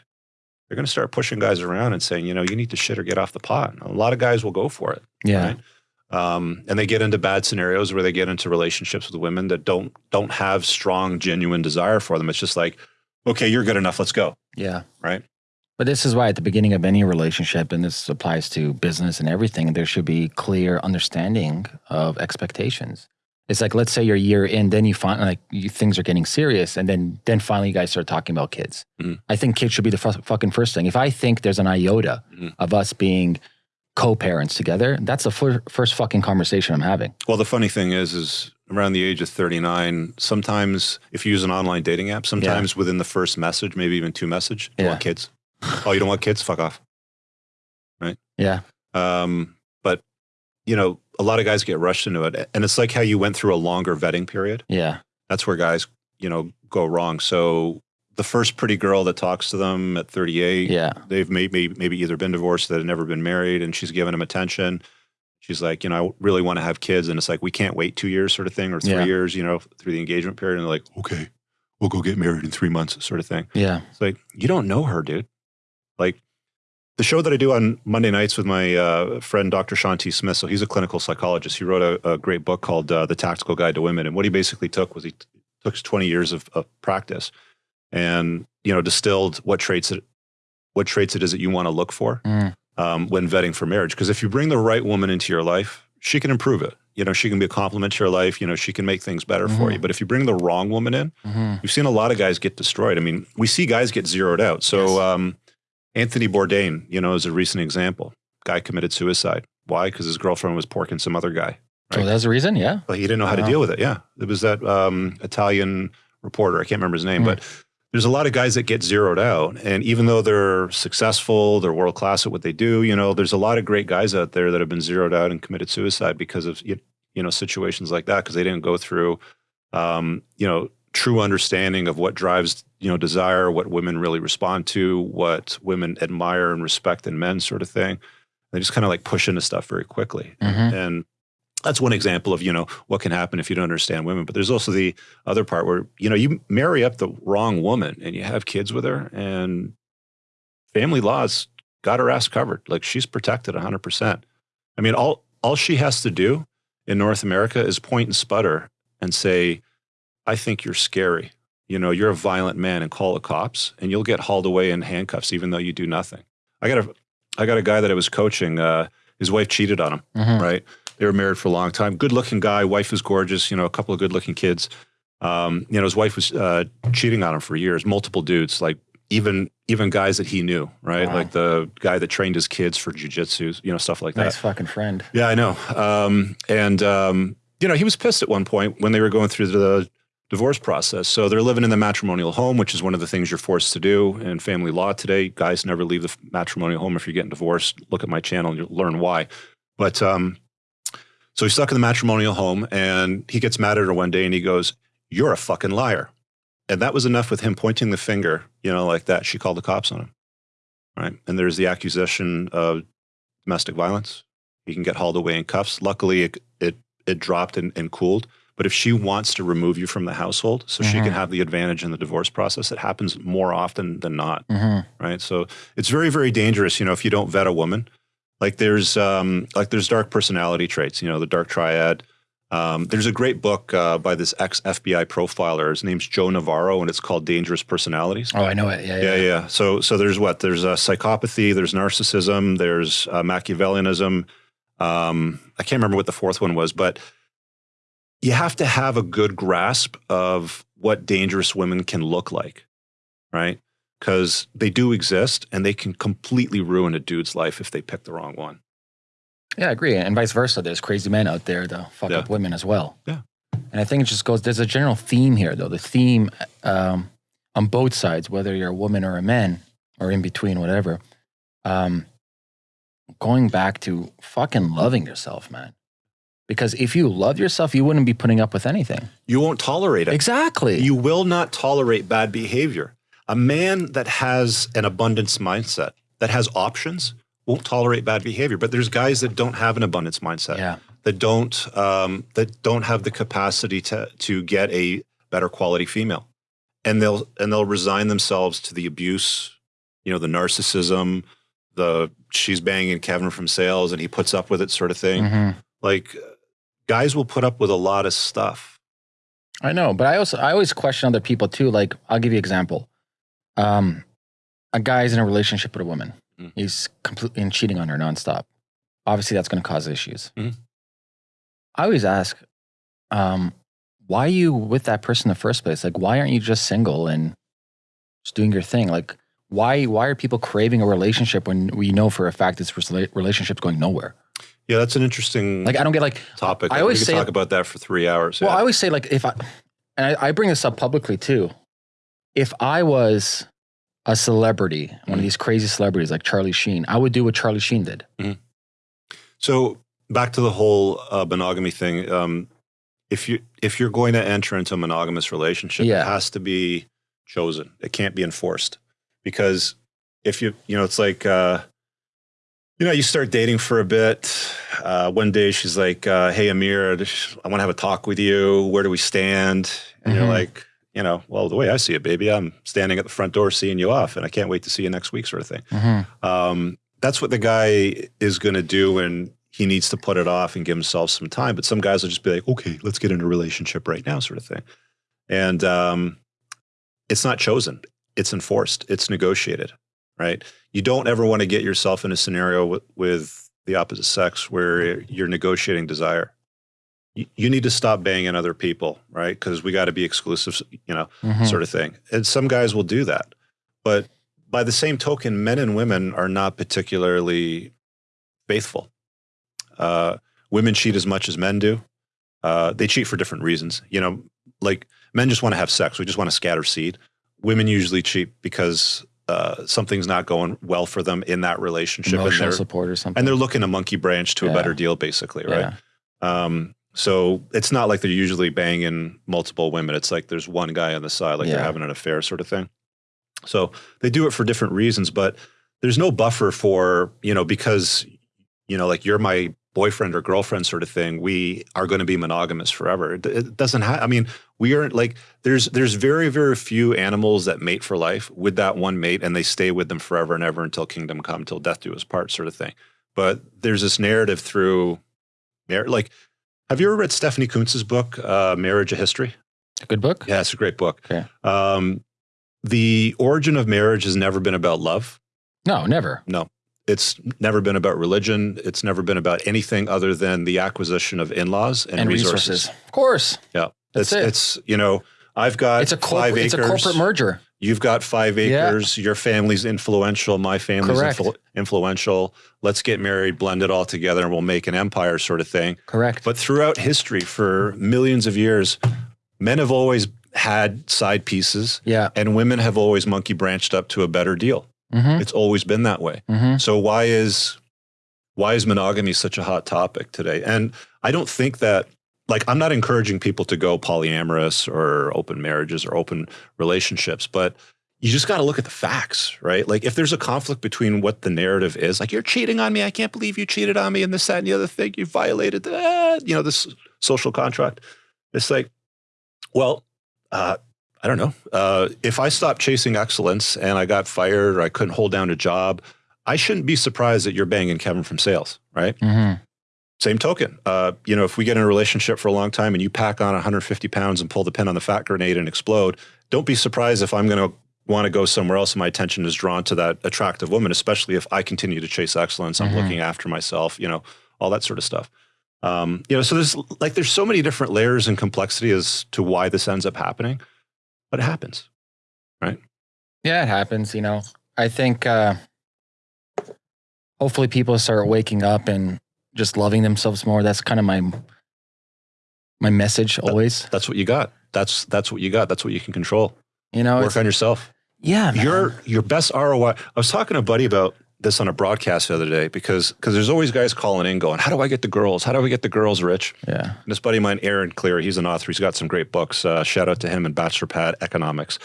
they're going to start pushing guys around and saying you know you need to shit or get off the pot a lot of guys will go for it Yeah. right? Um, and they get into bad scenarios where they get into relationships with women that don't don't have strong, genuine desire for them. It's just like, okay, you're good enough. Let's go. Yeah. Right. But this is why at the beginning of any relationship, and this applies to business and everything, there should be clear understanding of expectations. It's like let's say you're a year in, then you find like you, things are getting serious, and then then finally you guys start talking about kids. Mhm. I think kids should be the fucking first thing. If I think there's an iota Mhm. of us being co-parents together, that's the fir- first fucking conversation I'm having. Well, the funny thing is, is around the age of 39, sometimes if you use an online dating app, sometimes within the first message, maybe even two message, you Yeah. want kids. oh, you don't want kids? Fuck off. Right? Yeah. Um, but you know, a lot of guys get rushed into it, and it's like how you went through a longer vetting period. Yeah. That's where guys, you know, go wrong. So the first pretty girl that talks to them at 38, Yeah. they've maybe maybe either been divorced, they've never been married, and she's giving them attention. She's like, you know, I really want to have kids, and it's like we can't wait two years, sort of thing, or three Yeah. years, you know, through the engagement period. And they're like, okay, we'll go get married in three months, sort of thing. Yeah. It's like you don't know her, dude. Like the show that I do on Monday nights with my uh, friend Dr. Shawn T. Smith. So he's a clinical psychologist. He wrote a, a great book called uh, The Tactical Guide to Women. And what he basically took was he took 20 years of, of practice and you know distilled what traits it what traits it is that you want to look for Mm. um, when vetting for marriage. Because if you bring the right woman into your life, she can improve it. You know, she can be a complement to your life. You know, she can make things better for Mhm. you. But if you bring the wrong woman in, hmm We've seen a lot of guys get destroyed. I mean, we see guys get zeroed out. So Yes. um, Anthony Bourdain, you know, is a recent example. Guy committed suicide. Why? Because his girlfriend was porking some other guy. So Right. that's the reason. Yeah. But he didn't know how to deal with it. Yeah, it was that um, Italian reporter. I can't remember his name, Hmm. but there's a lot of guys that get zeroed out. And even though they're successful, they're world class at what they do. You know, there's a lot of great guys out there that have been zeroed out and committed suicide because of you know situations like that because they didn't go through um, you know true understanding of what drives you know desire, what women really respond to, what women admire and respect in men, sort of thing. They just kind of like push into stuff very quickly, Mhm. and that's one example of you know what can happen if you don't understand women. But there's also the other part where you know you marry up the wrong woman and you have kids with her, and family laws got her ass covered. Like she's protected 100. percent I mean, all all she has to do in North America is point and sputter and say, "I think you're scary." You know, you're a violent man, and call the cops, and you'll get hauled away in handcuffs, even though you do nothing. I got a, I got a guy that I was coaching. Uh, his wife cheated on him Mhm. right? They were married for a long time. Good looking guy. Wife was gorgeous. You know, a couple of good looking kids. Um, you know, his wife was uh, cheating on him for years. Multiple dudes, like even even guys that he knew, right? Wow. Like the guy that trained his kids for jujitsu. You know, stuff like Nice that. fucking friend. Yeah, I know. Um, and um, you know, he was pissed at one point when they were going through the divorce process. So they're living in the matrimonial home, which is one of the things you're forced to do in family law today. Guys never leave the matrimonial home if you're getting divorced. Look at my channel and you'll learn why. But um, so he's stuck in the matrimonial home and he gets mad at her one day and he goes, You're a fucking liar. And that was enough with him pointing the finger, you know, like that. She called the cops on him. Right. And there's the accusation of domestic violence. He can get hauled away in cuffs. Luckily, it, it, it dropped and, and cooled. But if she wants to remove you from the household so she Mhm. can have the advantage in the divorce process, it happens more often than not hmm right? So it's very, very dangerous, you know, if you don't vet a woman. Like there's um, like there's dark personality traits, you know, the dark triad. Um, there's a great book uh, by this ex FBI profiler. His name's Joe Navarro, and it's called Dangerous Personalities. Oh, I know it. Yeah. Yeah, Yeah. yeah. So, so there's what? There's uh, psychopathy. There's narcissism. There's uh, Machiavellianism. Um, I can't remember what the fourth one was, but you have to have a good grasp of what dangerous women can look like, right? Because they do exist, and they can completely ruin a dude's life if they pick the wrong one. Yeah, I agree. And vice versa. There's crazy men out there that fuck Yeah. up women as well. Yeah. And I think it just goes, there's a general theme here, though. The theme um, on both sides, whether you're a woman or a man or in between, whatever, um, going back to fucking loving yourself, man. Because if you love yourself, you wouldn't be putting up with anything. You won't tolerate it. Exactly. You will not tolerate bad behavior. A man that has an abundance mindset, that has options, won't tolerate bad behavior. But there's guys that don't have an abundance mindset, yeah. that don't um, that don't have the capacity to to get a better quality female, and they'll and they'll resign themselves to the abuse, you know, the narcissism, the she's banging Kevin from sales and he puts up with it sort of thing. Mhm. Like guys will put up with a lot of stuff. I know, but I also I always question other people too. Like I'll give you an example. Um, a guy's in a relationship with a woman. Mm. He's completely and cheating on her nonstop. Obviously, that's going to cause issues. Mhm. I always ask, um, why are you with that person in the first place? Like, why aren't you just single and just doing your thing? Like, why why are people craving a relationship when we know for a fact this relationship's going nowhere? Yeah, that's an interesting Like I don't get like topic. I always we could say- talk about that for three hours. Well, yeah. I always say like if I and I, I bring this up publicly too. If I was a celebrity, one Mhm. of these crazy celebrities like Charlie Sheen, I would do what Charlie Sheen did. So back to the whole uh, monogamy thing. Um, if you if you're going to enter into a monogamous relationship, Yeah. it has to be chosen. It can't be enforced because if you you know it's like uh, you know you start dating for a bit. Uh, one day she's like, uh, "Hey Amir, I want to have a talk with you. Where do we stand?" And you're Mhm. like. You know, well, the way I see it, baby, I'm standing at the front door seeing you off, and I can't wait to see you next week, sort of thing um, that's what the guy is going to do when he needs to put it off and give himself some time. But some guys will just be like, okay, let's get in a relationship right now, sort of thing. And um, it's not chosen, it's enforced, it's negotiated, right? You don't ever want to get yourself in a scenario with, with the opposite sex where you're negotiating desire. You, need to stop banging other people, right? Because we got to be exclusive, you know, Mhm. sort of thing. And some guys will do that. But by the same token, men and women are not particularly faithful. Uh, women cheat as much as men do. Uh, they cheat for different reasons. You know, like men just want to have sex. We just want to scatter seed. Women usually cheat because uh, something's not going well for them in that relationship, and Emotional they're support or something. and they're looking a monkey branch to a better deal, basically, right? Yeah. Um, so it's not like they're usually banging multiple women. It's like there's one guy on the side, like they're having an affair sort of thing. So they do it for different reasons, but there's no buffer for, you know, because, you know, like you're my boyfriend or girlfriend sort of thing, we are going to be monogamous forever. It, it doesn't have, I mean, we aren't like, there's, there's very, very few animals that mate for life with that one mate and they stay with them forever and ever until kingdom come, till death do us part sort of thing. But there's this narrative through, like, have you ever read Stephanie Coontz's book, uh, Marriage: A History? A good book. Yeah, it's a great book. Okay. Um, the origin of marriage has never been about love. No, never. No, it's never been about religion. It's never been about anything other than the acquisition of in-laws and, And, resources. resources. Of course. Yeah, That's it's it. it's you know I've got It's a five corporate. It's a corporate merger. You've got five Yeah. acres. Your family's influential. My family's influ- influential. Let's get married, blend it all together, and we'll make an empire, sort of thing. Correct. But throughout history, for millions of years, men have always had side pieces, yeah. and women have always monkey branched up to a better deal. Mm-hmm. It's always been that way. Mm-hmm. So why is why is monogamy such a hot topic today? And I don't think that like I'm not encouraging people to go polyamorous or open marriages or open relationships, but you just got to look at the facts, right? Like if there's a conflict between what the narrative is, like you're cheating on me, I can't believe you cheated on me, and this, that, and the other thing, you violated, the, you know, this social contract. It's like, well, uh, I don't know. Uh, if I stopped chasing excellence and I got fired or I couldn't hold down a job, I shouldn't be surprised that you're banging Kevin from sales, right? Mm-hmm. Same token, uh, you know, if we get in a relationship for a long time and you pack on 150 pounds and pull the pin on the fat grenade and explode, don't be surprised if I'm going to want to go somewhere else and my attention is drawn to that attractive woman, especially if I continue to chase excellence. I'm Mhm. looking after myself, you know, all that sort of stuff. Um, you know, so there's like there's so many different layers and complexity as to why this ends up happening, but it happens. Right? Yeah, it happens. You know, I think uh, hopefully people start waking up and just loving themselves more. That's kind of my my message always. That's what you got. That's that's what you got. That's what you can control. You know, Work on yourself. yeah, man. Your your best ROI. I was talking to a buddy about this on a broadcast the other day because because there's always guys calling in going, how do I get the girls? How do I get the girls rich? yeah, And this buddy of mine, Aaron Clarey, he's an author. He's got some great books. Uh, shout out to him and Bachelor Pad Economics.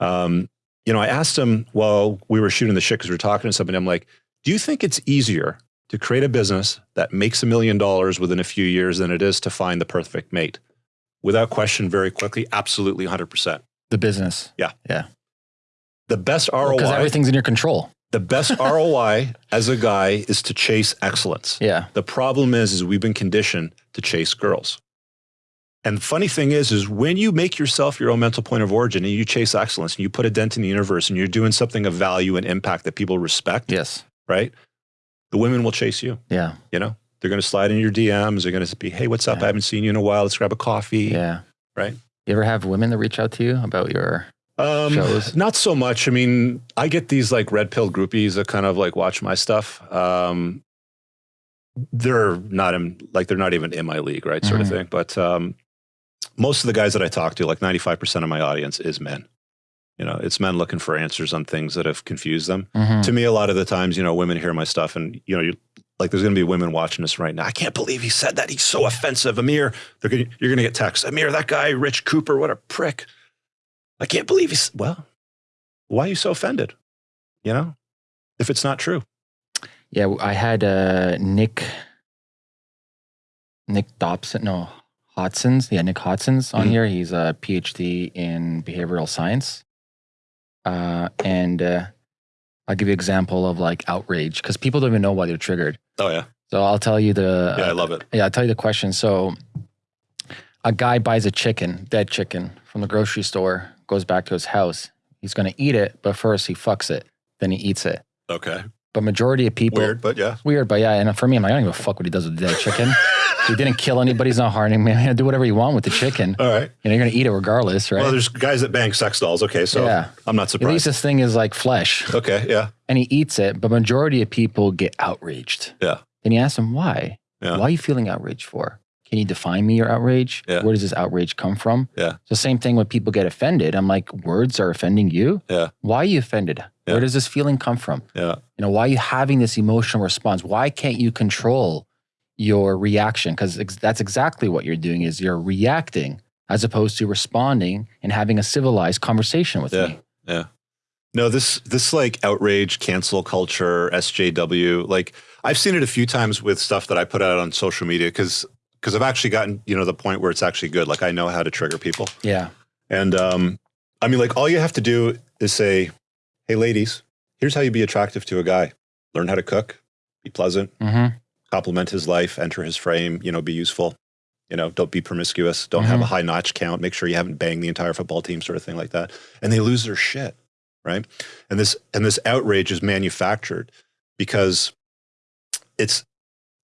Um, you know, I asked him while we were shooting the shit because we were talking to somebody. I'm like, do you think it's easier to create a business that makes a million dollars within a few years than it is to find the perfect mate? Without question, very quickly, absolutely 100%. the business Yeah. Yeah. The best ROI. because everything's in your control. The best <laughs> ROI as a guy is to chase excellence. Yeah, The problem is, is we've been conditioned to chase girls. And the funny thing is, is when you make yourself your own mental point of origin and you chase excellence and you put a dent in the universe and you're doing something of value and impact that people respect, yes, right? The women will chase you. yeah, You know, they're going to slide in your DMs. They're going to be, hey, what's up? Yeah. I haven't seen you in a while. Let's grab a coffee. yeah. Right. You ever have women that reach out to you about your? Um, shows? Not so much. I mean, I get these like red pill groupies that kind of like watch my stuff. Um, they're not in like they're not even in my league, right? Sort of Mhm. thing. But um, most of the guys that I talk to, like 95% of my audience is men. You know, it's men looking for answers on things that have confused them. Mhm. To me, a lot of the times, you know, women hear my stuff and, you know, you, like there's going to be women watching this right now. I can't believe he said that. He's so offensive. Amir, they're gonna, you're going to get texts. Amir, that guy, Rich Cooper, what a prick. I can't believe he's, well, why are you so offended? You know, if it's not true. Yeah, I had uh, Nick Nick Dobson, no Hobson's. Yeah, Nick Hobson's on Mhm. here. He's a PhD in behavioral science, uh, and uh, I'll give you an example of like outrage because people don't even know why they're triggered. Oh, yeah. So I'll tell you the Yeah, I love it. yeah, I'll tell you the question. So a guy buys a chicken, dead chicken, from the grocery store, goes back to his house. He's going to eat it, but first he fucks it, then he eats it. Okay. But majority of people Weird, but yeah. weird, but yeah. And for me, I'm like, I don't give a fuck what he does with the dead chicken. <laughs> he didn't kill anybody. He's not harming me. do whatever you want with the chicken. All right. You know, you're gonna eat it regardless, right? Well, there's guys that bang sex dolls. Okay. So yeah. I'm not surprised. At least this thing is like flesh, Okay. Yeah. and he eats it. But majority of people get outraged. Yeah. Then you ask him why. Yeah. Why are you feeling outraged for? Can you define me your outrage? Yeah. Where does this outrage come from? Yeah. So same thing when people get offended. I'm like, words are offending you. Yeah. Why are you offended? Yeah. Where does this feeling come from? Yeah. You know, why are you having this emotional response? Why can't you control your reaction? Because ex- that's exactly what you're doing is you're reacting as opposed to responding and having a civilized conversation with Yeah. me. No, this this like outrage, cancel culture, SJW. Like I've seen it a few times with stuff that I put out on social media because because I've actually gotten you know the point where it's actually good. Like I know how to trigger people, Yeah. and um, I mean like all you have to do is say, "Hey, ladies, here's how you be attractive to a guy: learn how to cook, be pleasant, Mm-hmm. Compliment his life, enter his frame, you know, be useful." You know, don't be promiscuous. Don't have a mm-hmm. high notch count. Make sure you haven't banged the entire football team, sort of thing like that. And they lose their shit right and this and this outrage is manufactured because it's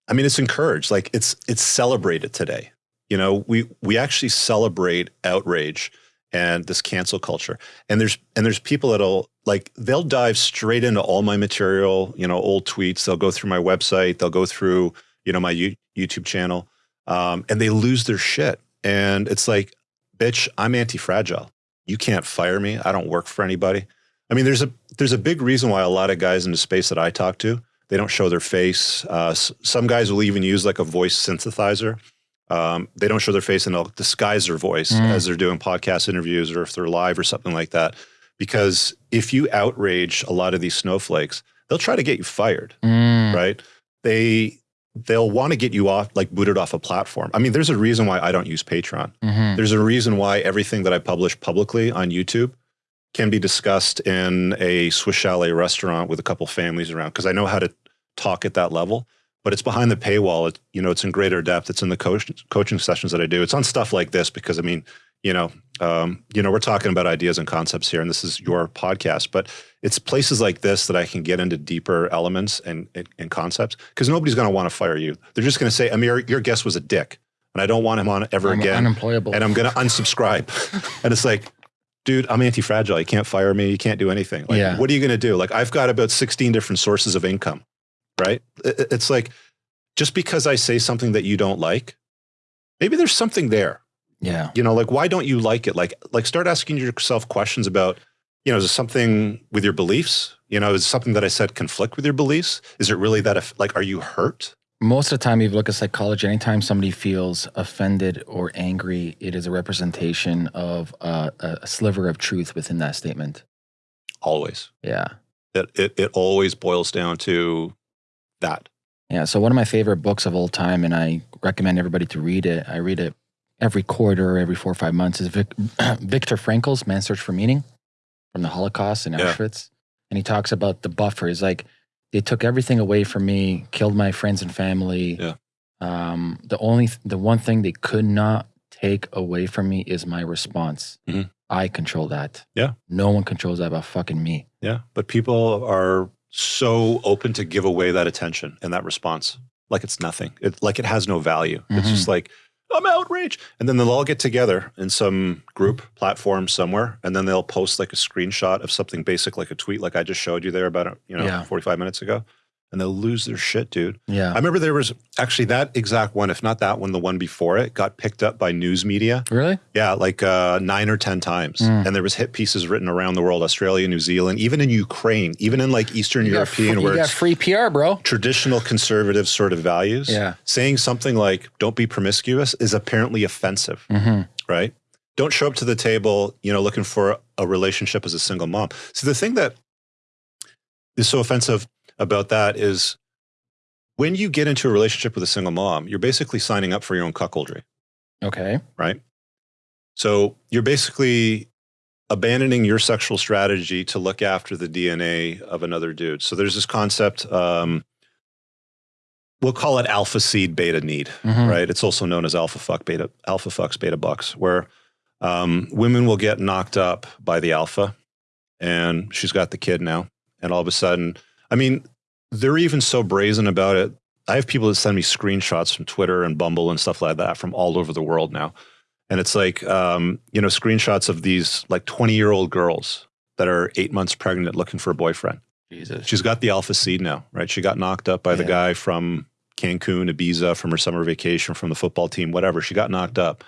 i mean it's encouraged like it's it's celebrated today you know we we actually celebrate outrage and this cancel culture. And there's and there's people that'll like they'll dive straight into all my material you know old tweets. They'll go through my website. They'll go through you know my You- youtube channel. Um, and they lose their shit. And it's like bitch i'm anti-fragile. You can't fire me. I don't work for anybody. I mean, there's a there's a big reason why a lot of guys in the space that I talk to they don't show their face. Uh, some guys will even use like a voice synthesizer. Um, they don't show their face and they'll disguise their voice Mm. as they're doing podcast interviews or if they're live or something like that. Because if you outrage a lot of these snowflakes, they'll try to get you fired, Mm. right? They they'll want to get you off like booted off a platform. I mean, there's a reason why I don't use Patreon. Mhm. There's a reason why everything that I publish publicly on YouTube can be discussed in a Swiss chalet restaurant with a couple families around because I know how to talk at that level. But it's behind the paywall. It, you know, it's in greater depth. It's in the coach, coaching sessions that I do. It's on stuff like this because I mean, you know, um, you know, we're talking about ideas and concepts here, and this is your podcast. But it's places like this that I can get into deeper elements and and, and concepts because nobody's going to want to fire you. They're just going to say, Amir, your guest was a dick, and I don't want him on ever I'm again unemployable. and I'm going to unsubscribe. <laughs> and it's like, dude, I'm anti fragile. You can't fire me. You can't do anything. Like, Yeah. what are you going to do? Like, I've got about 16 different sources of income, right? It- it- It's like, just because I say something that you don't like, maybe there's something there. yeah. You know, like, why don't you like it? Like, like start asking yourself questions about, you know, is it something with your beliefs? You know, is something that I said conflict with your beliefs? Is it really that, if, like, are you hurt? Most of the time, if you look at psychology, anytime somebody feels offended or angry, it is a representation of uh, a, a sliver of truth within that statement. Always. Yeah. It, it, it always boils down to that. Yeah. So one of my favorite books of all time, and I recommend everybody to read it. I read it every quarter, every four or five months. Is Vic, <clears throat> Viktor Frankl's *Man's Search for Meaning* from the Holocaust in Yeah. Auschwitz, and he talks about the buffer. He's like, they took everything away from me, killed my friends and family. Yeah. Um, the only, the one thing they could not take away from me is my response. Mhm. I control that. Yeah. No one controls that but fucking me. Yeah. But people are so open to give away that attention and that response like it's nothing. It, like it has no value. It's Mhm. just like, I'm outraged. And then they'll all get together in some group platform somewhere. And then they'll post like a screenshot of something basic, like a tweet, like I just showed you there about, you know, Yeah. 45 minutes ago. And they'll lose their shit, dude. Yeah. I remember there was actually that exact one, if not that one, the one before it got picked up by news media. really? Yeah, like uh, nine or ten times, Mm. and there was hit pieces written around the world, Australia, New Zealand, even in Ukraine, even in like Eastern You European, where you got it's free PR, bro. traditional conservative sort of values. Yeah. saying something like "Don't be promiscuous" is apparently offensive, hmm right? Don't show up to the table, you know, looking for a relationship as a single mom. So the thing that is so offensive about that is when you get into a relationship with a single mom, you're basically signing up for your own cuckoldry. Okay. right? So you're basically abandoning your sexual strategy to look after the DNA of another dude. So there's this concept, um, we'll call it alpha seed beta need, Mhm. right? It's also known as alpha fuck beta, alpha fucks beta bucks, where um, women will get knocked up by the alpha and she's got the kid now. And all of a sudden, I mean, they're even so brazen about it. I have people that send me screenshots from Twitter and Bumble and stuff like that from all over the world now. And it's like, um, you know, screenshots of these like 20 year old girls that are eight months pregnant looking for a boyfriend. Jesus. She's got the alpha seed now, right? She got knocked up by the guy from Cancun, Ibiza, from her summer vacation, from the football team, whatever. She got knocked up.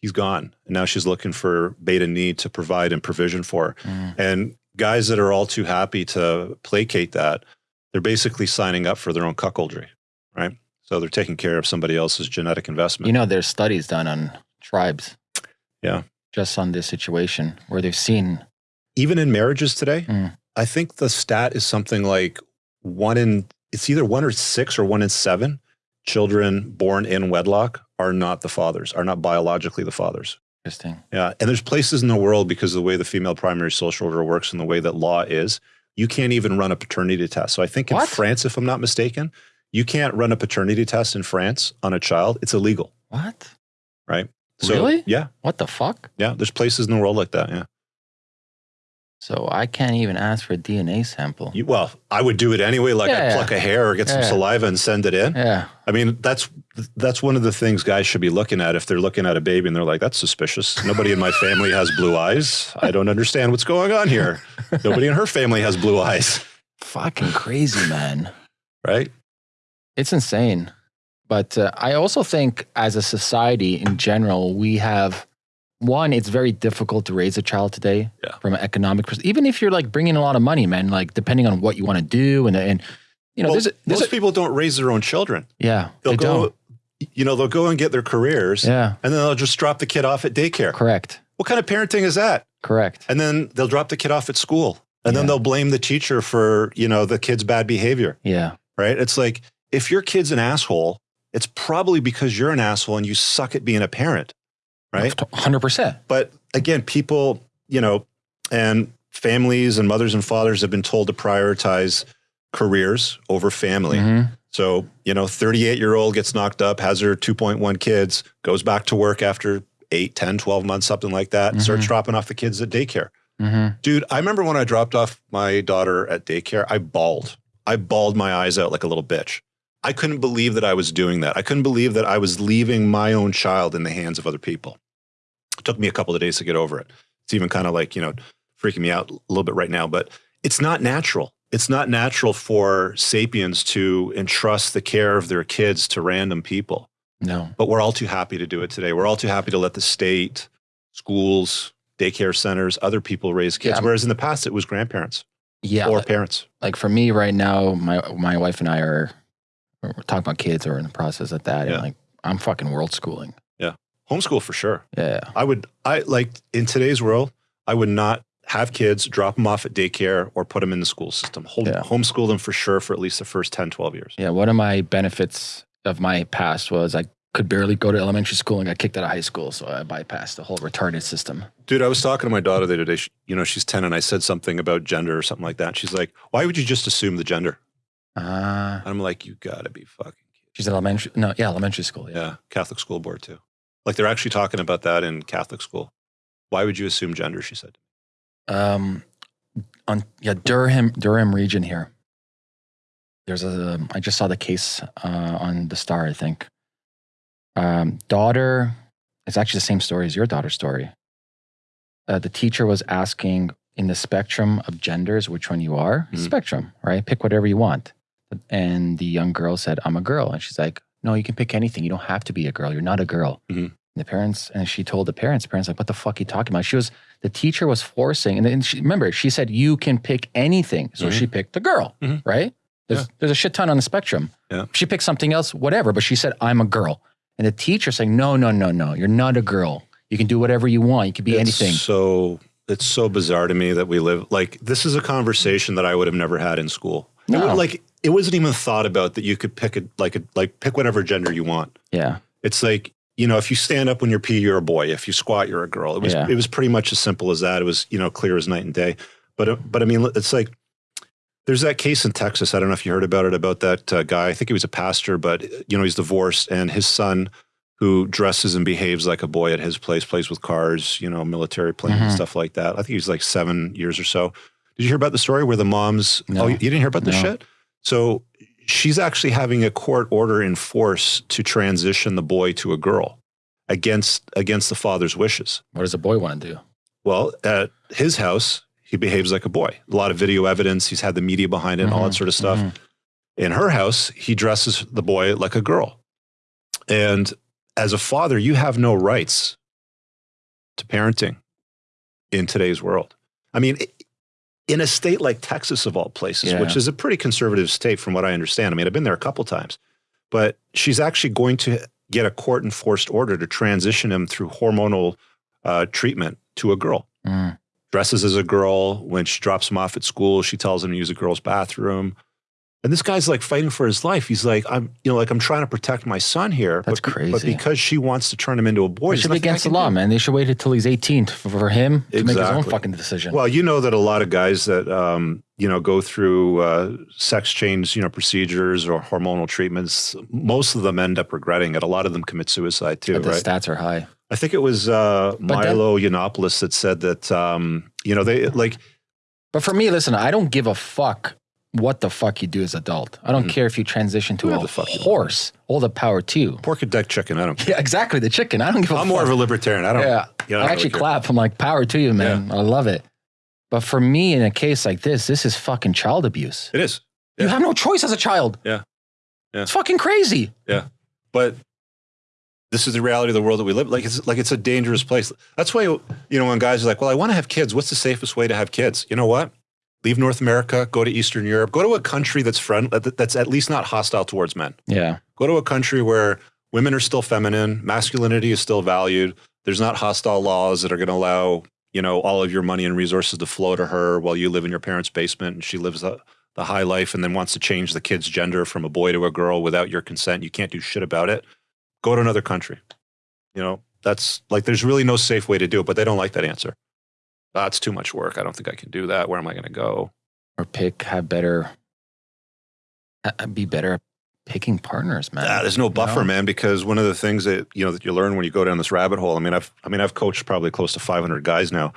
He's gone. And now she's looking for beta need to provide and provision for. Mm. And guys that are all too happy to placate that, they're basically signing up for their own cuckoldry, right? So they're taking care of somebody else's genetic investment. You know, there's studies done on tribes. Yeah. Just on this situation where they've seen. Even in marriages today, Mm. I think the stat is something like one in, it's either one or six or one in seven children born in wedlock are not the fathers, are not biologically the fathers. Interesting. Yeah. And there's places in the world because of the way the female primary social order works and the way that law is, you can't even run a paternity test. So I think in What? France, if I'm not mistaken, you can't run a paternity test in France on a child. It's illegal, What? right? So, Really? Yeah. What the fuck? Yeah. There's places in the world like that. Yeah. So I can't even ask for a DNA sample. You, well, I would do it anyway. Like Yeah, I yeah. pluck a hair or get some Yeah. saliva and send it in. yeah. I mean, that's that's one of the things guys should be looking at if they're looking at a baby and they're like, "That's suspicious." Nobody in my family has blue eyes. I don't understand what's going on here. <laughs> Nobody in her family has blue eyes, Fucking crazy, man. right? It's insane. But uh, I also think as a society in general, we have one, it's very difficult to raise a child today Yeah. from an economic perspective. Even if you're like bringing a lot of money, man, like depending on what you want to do. And, and you know, well, there's a, there's most a, people don't raise their own children. yeah, They'll they go, don't. you know, they'll go and get their careers, Yeah, and then they'll just drop the kid off at daycare. correct. What kind of parenting is that? Correct. And then they'll drop the kid off at school, and then they'll blame the teacher for you know the kid's bad behavior. Yeah. right? It's like if your kid's an asshole, it's probably because you're an asshole and you suck at being a parent, right? 100%. But again, people, you know, and families and mothers and fathers have been told to prioritize careers over family. Mhm. So, you know, 38 year old gets knocked up, has her 2.1 kids, goes back to work after 8, 10, 12 months, something like that, and starts dropping off the kids at daycare. Mhm. Dude, I remember when I dropped off my daughter at daycare, I bawled. I bawled my eyes out like a little bitch. I couldn't believe that I was doing that. I couldn't believe that I was leaving my own child in the hands of other people. It took me a couple of days to get over it. It's even kind of like, you know, freaking me out a little bit right now, but it's not natural. It's not natural for sapiens to entrust the care of their kids to random people No. but we're all too happy to do it today. We're all too happy to let the state, schools, daycare centers, other people raise kids. Yeah. Whereas in the past, it was grandparents Yeah. or parents. like for me right now, my my wife and I are we're talking about kids or in the process of that. Yeah. And like I'm fucking world schooling. Yeah. Homeschool for sure. Yeah. I would, I like in today's world, I would not have kids, drop them off at daycare or put them in the school system. Home, Yeah. Homeschool them for sure for at least the first 10, 12 years. Yeah. One of my benefits of my past was I could barely go to elementary school and got kicked out of high school. So I bypassed the whole retarded system. Dude, I was talking to my daughter the other day. She, you know, she's 10 and I said something about gender or something like that. She's like, why would you just assume the gender? And I'm like, you gotta be fucking kidding. she's in elementary. No, yeah, elementary school. Yeah. Yeah, Catholic school board too. Like they're actually talking about that in Catholic school. Why would you assume gender? She said. Um, on yeah Durham Durham region here. There's a I just saw the case uh, on the Star. I think. Um, daughter, it's actually the same story as your daughter's story. Uh, the teacher was asking in the spectrum of genders which one you are. Mhm. Spectrum, right? Pick whatever you want. And the young girl said, I'm a girl. And she's like, No, you can pick anything. You don't have to be a girl. You're not a girl. Mhm. And the parents, and she told the parents, the parents like, What the fuck are you talking about? She was, the teacher was forcing, and then she, remember, she said, You can pick anything. So Mhm. she picked the girl, Mhm. right? There's, there's a shit ton on the spectrum. Yeah. She picked something else, whatever, but she said, I'm a girl. And the teacher saying, No, no, no, no, you're not a girl. You can do whatever you want. You can be It's anything. So it's so bizarre to me that we live like this is a conversation that I would have never had in school. No. would- like it wasn't even thought about that you could pick a like a like pick whatever gender you want. Yeah. It's like you know if you stand up when you're pee you're a boy. If you squat you're a girl. It was Yeah. it was pretty much as simple as that. It was you know clear as night and day. But uh, but I mean it's like there's that case in Texas. I don't know if you heard about it about that uh, guy. I think he was a pastor, but you know he's divorced and his son who dresses and behaves like a boy at his place, plays with cars, you know, military planes and Mhm. stuff like that. I think he's like seven years or so. Did you hear about the story where the mom's? No. Oh, you didn't hear about this No. shit? So she's actually having a court order in force to transition the boy to a girl against against the father's wishes. What does a boy want to do? Well, at his house, he behaves like a boy. A lot of video evidence. He's had the media behind it and all that Mhm, sort of stuff. mhm. In her house, he dresses the boy like a girl. And as a father, you have no rights to parenting in today's world. I mean, in a state like Texas, of all places, Yeah. which is a pretty conservative state from what I understand. I mean, I've been there a couple times, but she's actually going to get a court enforced order to transition him through hormonal uh, treatment to a girl Mm. dresses as a girl. When she drops him off at school, she tells him to use a girl's bathroom. And this guy's like fighting for his life. He's like, I'm, you know, like I'm trying to protect my son here. That's but, crazy. But because she wants to turn him into a boy, It should be against the law, do. man. They should wait until he's 18 for, for him to make his own fucking decision. Well, you know that a lot of guys that um, you know go through uh, sex change, you know, procedures or hormonal treatments. Most of them end up regretting it. A lot of them commit suicide too, but the right? stats are high. I think it was uh, Milo Yiannopoulos that said that um, you know they like But for me, listen, I don't give a fuck what the fuck you do as adult. I don't Mhm. care if you transition to a the fuck horse. All the power to you. pork a duck chicken. I don't care. <laughs> Yeah, exactly. The chicken. I don't give a I'm fuck. more of a libertarian. I don't. yeah. you know, I don't actually really clap. I'm like, power to you, man. I love it. But for me, in a case like this, this is fucking child abuse. It is. You have no choice as a child. Yeah. Yeah. It's fucking crazy. Yeah. But this is the reality of the world that we live. Like it's like it's a dangerous place. That's why you know when guys are like, "Well, I want to have kids. What's the safest way to have kids?" You know what? Leave North America, go to Eastern Europe, go to a country that's friend that's at least not hostile towards men. Yeah. Go to a country where women are still feminine, masculinity is still valued. There's not hostile laws that are going to allow you know all of your money and resources to flow to her while you live in your parents' basement and she lives the, the high life and then wants to change the kid's gender from a boy to a girl without your consent. You can't do shit about it. Go to another country. You know that's like there's really no safe way to do it, but they don't like that answer. That's too much work. I don't think I can do that. Where am I going to go? Or pick, have better, be better at picking partners, man. Ah, there's no buffer, know? man, because one of the things that you know that you learn when you go down this rabbit hole. I mean, I've I mean, I've coached probably close to 500 guys now.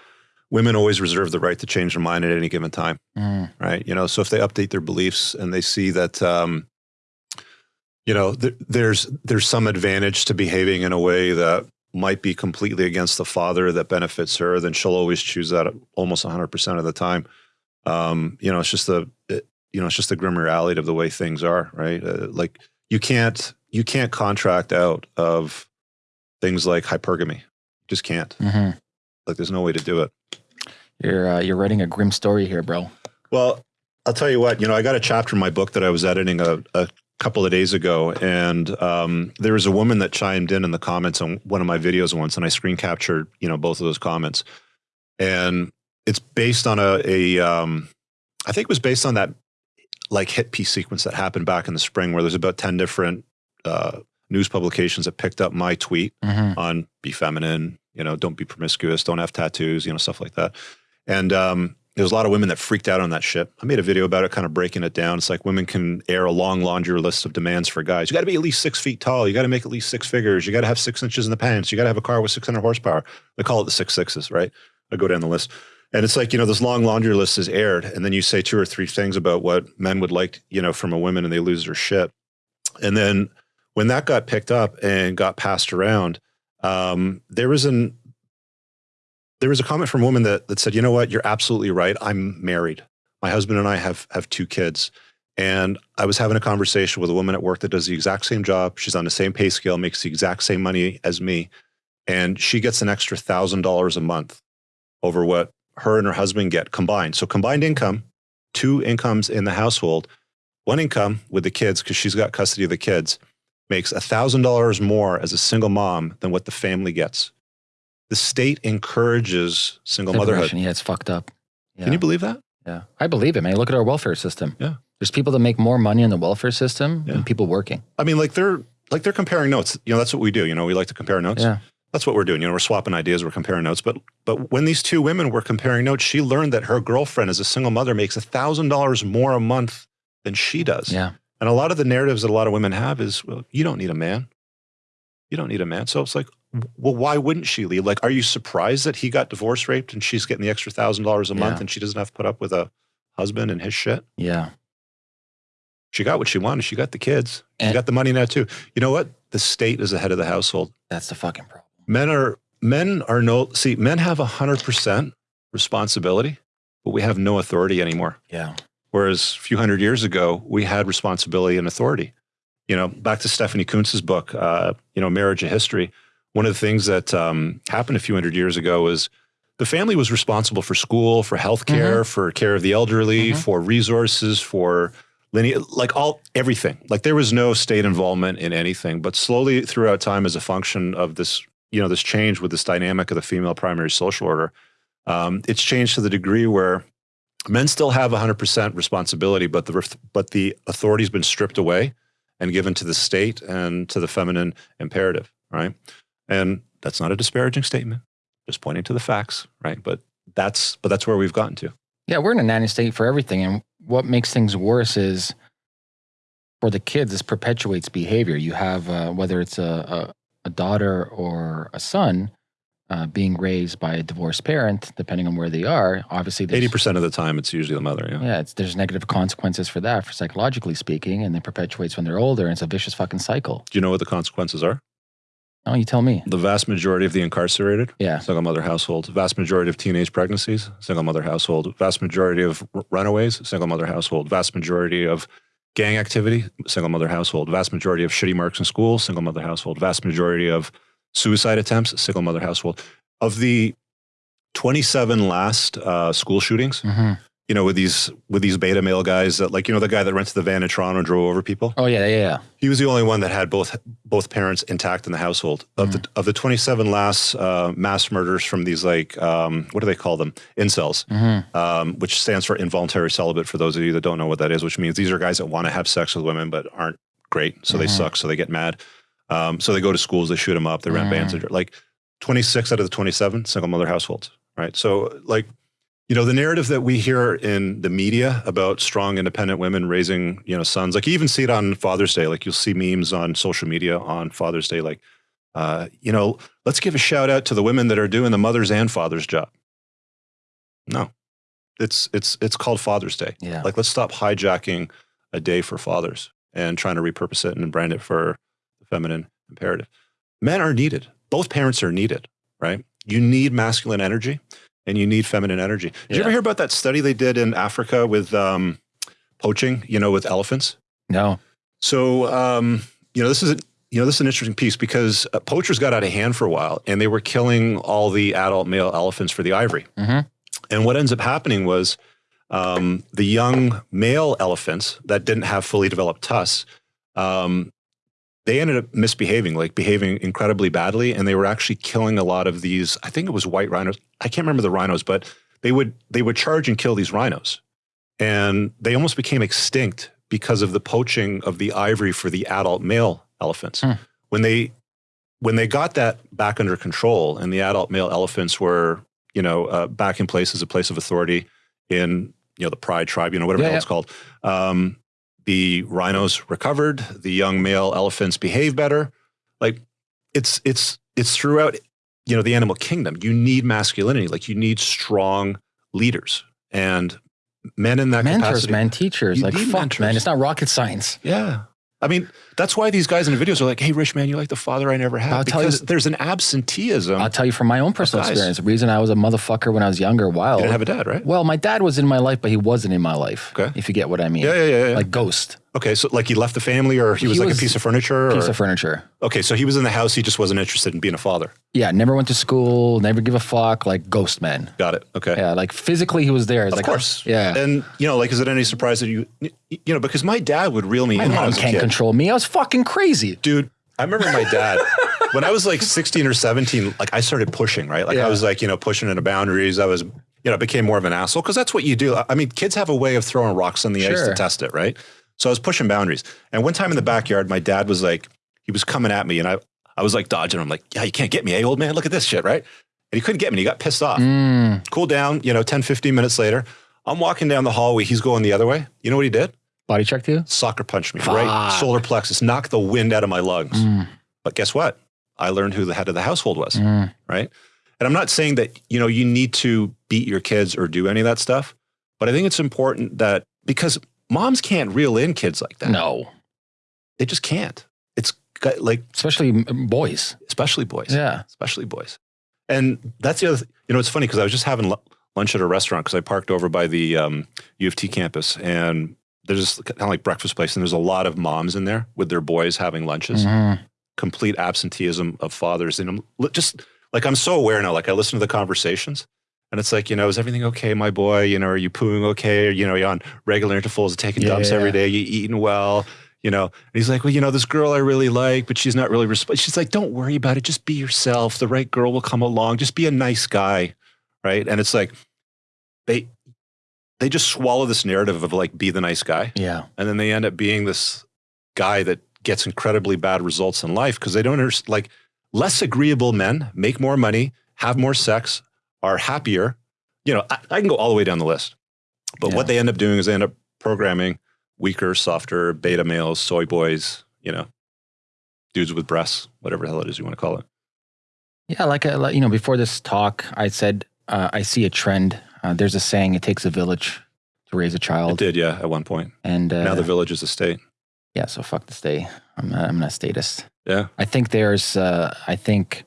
Women always reserve the right to change their mind at any given time, Mm. right? You know, so if they update their beliefs and they see that, um, you know, th- there's there's some advantage to behaving in a way that might be completely against the father that benefits her, then she'll always choose that almost 100 percent of the time. Um, you know, it's just the it, you know, it's just the grim reality of the way things are, right? Uh, like you can't you can't contract out of things like hypergamy. Just can't. hmm Like there's no way to do it. You're uh, you're writing a grim story here, bro. Well, I'll tell you what. You know, I got a chapter in my book that I was editing a, a couple of days ago, and um, there was a woman that chimed in in the comments on one of my videos once, and I screen captured you know both of those comments, and it's based on a, a um, I think it was based on that like hit piece sequence that happened back in the spring, where there's about ten different uh, news publications that picked up my tweet hmm on be feminine, you know, don't be promiscuous, don't have tattoos, you know, stuff like that. And um, there was a lot of women that freaked out on that ship. I made a video about it, kind of breaking it down. It's like women can air a long laundry list of demands for guys. You got to be at least six feet tall. You got to make at least six figures. You got to have six inches in the pants. You got to have a car with 600 horsepower. They call it the six sixes, right? I go down the list. And it's like, you know, this long laundry list is aired. And then you say two or three things about what men would like, you know, from a woman and they lose their shit. And then when that got picked up and got passed around, um, there was an there was a comment from a woman that that said, "You know what? You're absolutely right. I'm married. My husband and I have have two kids, And I was having a conversation with a woman at work that does the exact same job. She's on the same pay scale, makes the exact same money as me. And she gets an extra $1,000 a month over what her and her husband get combined. So combined income, two incomes in the household, one income with the kids, because she's got custody of the kids, makes a $1,000 more as a single mom than what the family gets. The state encourages single motherhood. Yeah, it's fucked up. Yeah. Can you believe that? Yeah, I believe it, man. Look at our welfare system. Yeah. There's people that make more money in the welfare system Yeah. than people working. I mean, like they're like they're comparing notes. You know, that's what we do. You know, we like to compare notes. Yeah. That's what we're doing. You know, we're swapping ideas, we're comparing notes. But but when these two women were comparing notes, she learned that her girlfriend, as a single mother, makes a thousand dollars more a month than she does. Yeah. And a lot of the narratives that a lot of women have is, well, you don't need a man. You don't need a man. So it's like, well, why wouldn't she leave? Like, are you surprised that he got divorce raped and she's getting the extra thousand dollars a month Yeah. and she doesn't have to put up with a husband and his shit? Yeah. She got what she wanted. She got the kids. She got the money now too. You know what? The state is the head of the household. That's the fucking problem. Men are men are no see, men have hundred percent responsibility, but we have no authority anymore. Yeah. Whereas a few hundred years ago, we had responsibility and authority. You know, back to Stephanie Coontz's book, uh, you know, Marriage a History. One of the things that um, happened a few hundred years ago was the family was responsible for school, for healthcare, for care of the elderly, Mhm. for resources, for linear, like all everything. Like there was no state involvement in anything. But slowly throughout time, as a function of this, you know, this change with this dynamic of the female primary social order, um, it's changed to the degree where men still have 100% responsibility, but the but the authority's been stripped away and given to the state and to the feminine imperative, right? And that's not a disparaging statement, just pointing to the facts, right? But that's but that's where we've gotten to. Yeah, we're in a nanny state for everything. And what makes things worse is for the kids, this perpetuates behavior. You have, uh, whether it's a, a, a daughter or a son uh, being raised by a divorced parent, depending on where they are, obviously 80% of the time, it's usually the mother. Yeah. yeah, it's, there's negative consequences for that, for psychologically speaking, and it perpetuates when they're older. And it's a vicious fucking cycle. Do you know what the consequences are? Oh, you tell me. The vast majority of the incarcerated, Yeah. single mother household. Vast majority of teenage pregnancies, single mother household. Vast majority of runaways, single mother household. Vast majority of gang activity, single mother household. Vast majority of shitty marks in school, single mother household. Vast majority of suicide attempts, single mother household. Of the 27 last uh, school shootings, hmm you know, with these with these beta male guys that like, you know, the guy that rented the van in Toronto and drove over people. Oh, yeah, yeah, yeah. He was the only one that had both both parents intact in the household. Of the of the 27 last uh, mass murders from these like um, what do they call them? Incels, hmm um, which stands for involuntary celibate. For those of you that don't know what that is, which means these are guys that want to have sex with women but aren't great, so they Mhm. suck, so they get mad. Um, so they go to schools, they shoot them up, they rent Mhm. bands. Like 26 out of the 27 single mother households, right? So like. You know, the narrative that we hear in the media about strong, independent women raising, you know, sons, like you even see it on Father's Day. Like you'll see memes on social media on Father's Day, like, uh, you know, let's give a shout out to the women that are doing the mother's and father's job. No, it's it's it's called Father's Day. Yeah. Like, let's stop hijacking a day for fathers and trying to repurpose it and brand it for the feminine imperative. Men are needed. Both parents are needed, right? You need masculine energy and you need feminine energy. Did you ever hear about that study they did in Africa with um, poaching, you know, with elephants? No. So, um, you know, this is a, you know this is an interesting piece because uh, poachers got out of hand for a while, and they were killing all the adult male elephants for the ivory. hmm And what ends up happening was um, the young male elephants that didn't have fully developed tusks, um, they ended up misbehaving, like behaving incredibly badly, and they were actually killing a lot of these. I think it was white rhinos. I can't remember the rhinos, but they would they would charge and kill these rhinos, and they almost became extinct because of the poaching of the ivory for the adult male elephants. Hmm. When they when they got that back under control, and the adult male elephants were you know uh, back in place as a place of authority in you know the pride tribe, you know whatever Yeah, hell it's called. Um, the rhinos recovered. The young male elephants behave better. Like it's it's it's throughout you know the animal kingdom. You need masculinity. Like you need strong leaders and men in that Mentors, capacity. man, teachers. You like, fuck, mentors. man. It's not rocket science. Yeah. I mean, that's why these guys in the videos are like, "Hey, rich man, you're like the father I never had," I'll tell you because th- there's an absenteeism. I'll tell you from my own personal experience. The reason I was a motherfucker when I was younger, while you didn't have a dad, right? well, my dad was in my life, but he wasn't in my life. Okay. If you get what I mean. Yeah, yeah, yeah. yeah. Like ghost okay, so like he left the family, or he was He like was a piece of furniture, piece or of furniture. okay, so he was in the house. He just wasn't interested in being a father. Yeah, never went to school, never give a fuck, like ghost man. Got it. Okay. Yeah, like physically he was there. Of like, course. Yeah. And you know, like, is it any surprise that you, you know, because my dad would reel me my in mom can't control me. I was fucking crazy. dude i remember my dad <laughs> when i was like 16 or 17 like i started pushing right like Yeah. i was like you know pushing into boundaries i was you know became more of an asshole because that's what you do I- i mean kids have a way of throwing rocks on the ice to test it right so i was pushing boundaries. And one time in the backyard my dad was like he was coming at me and i i was like dodging him like yeah you can't get me hey old man? Look at this shit right? And he couldn't get me he got pissed off. Mm, cool down you know 10 15 minutes later i'm walking down the hallway he's going the other way. You know what he did? Body check you? soccer punched me right? Solar plexus knocked the wind out of my lungs. Mm, but guess what? I learned who the head of the household was, mm. right? And I'm not saying that, you know, you need to beat your kids or do any of that stuff, but I think it's important that because moms can't reel in kids like that. No. They just can't. It's got, like, Especially boys. especially boys, Yeah. especially boys. And that's the other, th- you know, it's funny because I was just having lu- lunch at a restaurant because I parked over by the um, U of T campus and there's kind of like breakfast place and there's a lot of moms in there with their boys having lunches. Mhm. complete absenteeism of fathers. And I'm just like, I'm so aware now, like I listen to the conversations and it's like, you know, is everything okay, my boy? You know, are you pooing okay? Or, you know, you on regular intervals, of taking Yeah, dumps yeah, every day, you eating well, you know? And he's like, well, you know, this girl I really like, but she's not really, resp-. she's like, don't worry about it. Just be yourself. The right girl will come along. Just be a nice guy. Right. And it's like, they, they just swallow this narrative of like, be the nice guy Yeah. and then they end up being this guy that gets incredibly bad results in life because they don't understand like less agreeable men make more money have more sex are happier you know i, I can go all the way down the list but Yeah. what they end up doing is they end up programming weaker softer beta males soy boys you know dudes with breasts whatever the hell it is you want to call it Yeah, like, uh, like you know, before this talk, I said uh, I see a trend. Uh, there's a saying: "It takes a village to raise a child." it did yeah at one point And uh, now the village is a state yeah, so fuck the state. I'm not, I'm not a statist. yeah I think there's, uh, I think a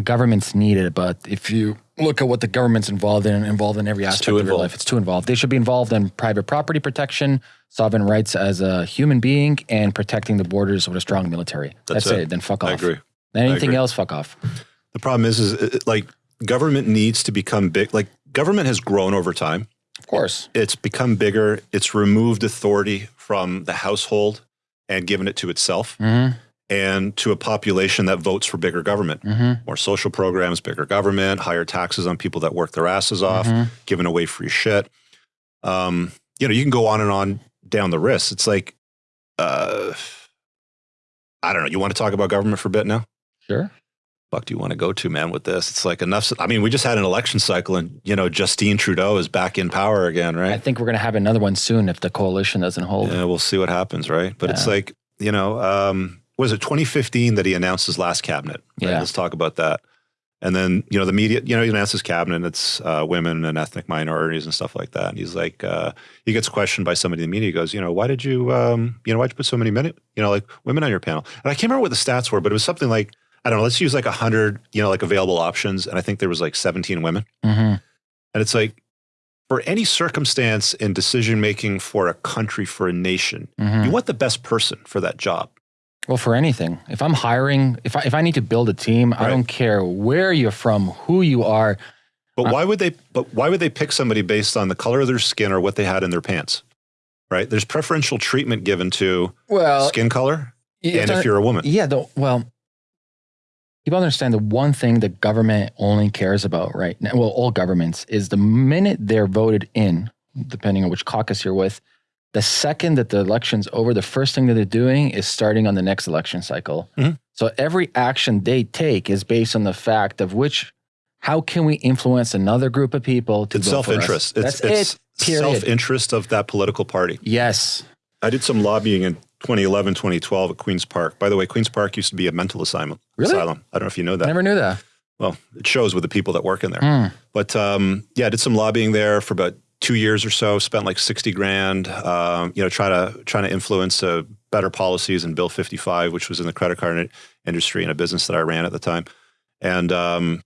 government's needed, but if you look at what the government's involved in, involved in every aspect of your life, it's too involved. They should be involved in private property protection, sovereign rights as a human being, and protecting the borders with a strong military. That's That's, it. it. Then fuck off. i agree Anything agree. else, fuck off. The problem is, is it, like government needs to become big. Like government has grown over time. Of course. It's become bigger. It's removed authority from the household and given it to itself Mm-hmm. And to a population that votes for bigger government. Mm-hmm. More social programs, bigger government, higher taxes on people that work their asses off, Mhm. giving away free shit. Um, you know, you can go on and on down the list. It's like, uh, I don't know. You want to talk about government for a bit now? Sure. fuck do you want to go to, man, with this? It's like enough. I mean, we just had an election cycle and, you know, Justin Trudeau is back in power again, right? I think we're going to have another one soon if the coalition doesn't hold. Yeah, we'll see what happens, right? But it's like, you know, um, was it 2015 that he announced his last cabinet? right? Yeah. Let's talk about that. And then, you know, the media, you know, he announced his cabinet, and it's uh, women and ethnic minorities and stuff like that. And he's like, uh, he gets questioned by somebody in the media. He goes, you know, why did you, um, you know, why'd you put so many minute, you know, like women on your panel? And I can't remember what the stats were, but it was something like, I don't know, let's use like 100, you know, like available options. And I think there was like 17 women. Mm-hmm. And it's like, for any circumstance in decision making for a country, for a nation, Mm-hmm. you want the best person for that job. Well, for anything, if I'm hiring, if I, if I need to build a team, I don't care where you're from, who you are. But Uh, why would they? But why would they pick somebody based on the color of their skin or what they had in their pants? Right? There's preferential treatment given to Well, skin color, and if you're a woman, yeah, the, well, people understand the one thing the government only cares about right now. Well, all governments is the minute they're voted in, depending on which caucus you're with. The second that the election's over, the first thing that they're doing is starting on the next election cycle. Mhm. So every action they take is based on the fact of which, how can we influence another group of people to it's vote for us? self-interest. It's, That's it's it. Self-interest of that political party. Yes. I did some lobbying in 2011, 2012 at Queens Park. By the way, Queens Park used to be a mental asylum. Really? Asylum. I don't know if you know that. I never knew that. well, it shows with the people that work in there. Hmm. But um, yeah, I did some lobbying there for about two years or so. Spent like sixty grand, um, you know, trying to trying to influence a better policies in Bill 55, which was in the credit card industry in a business that I ran at the time. And um,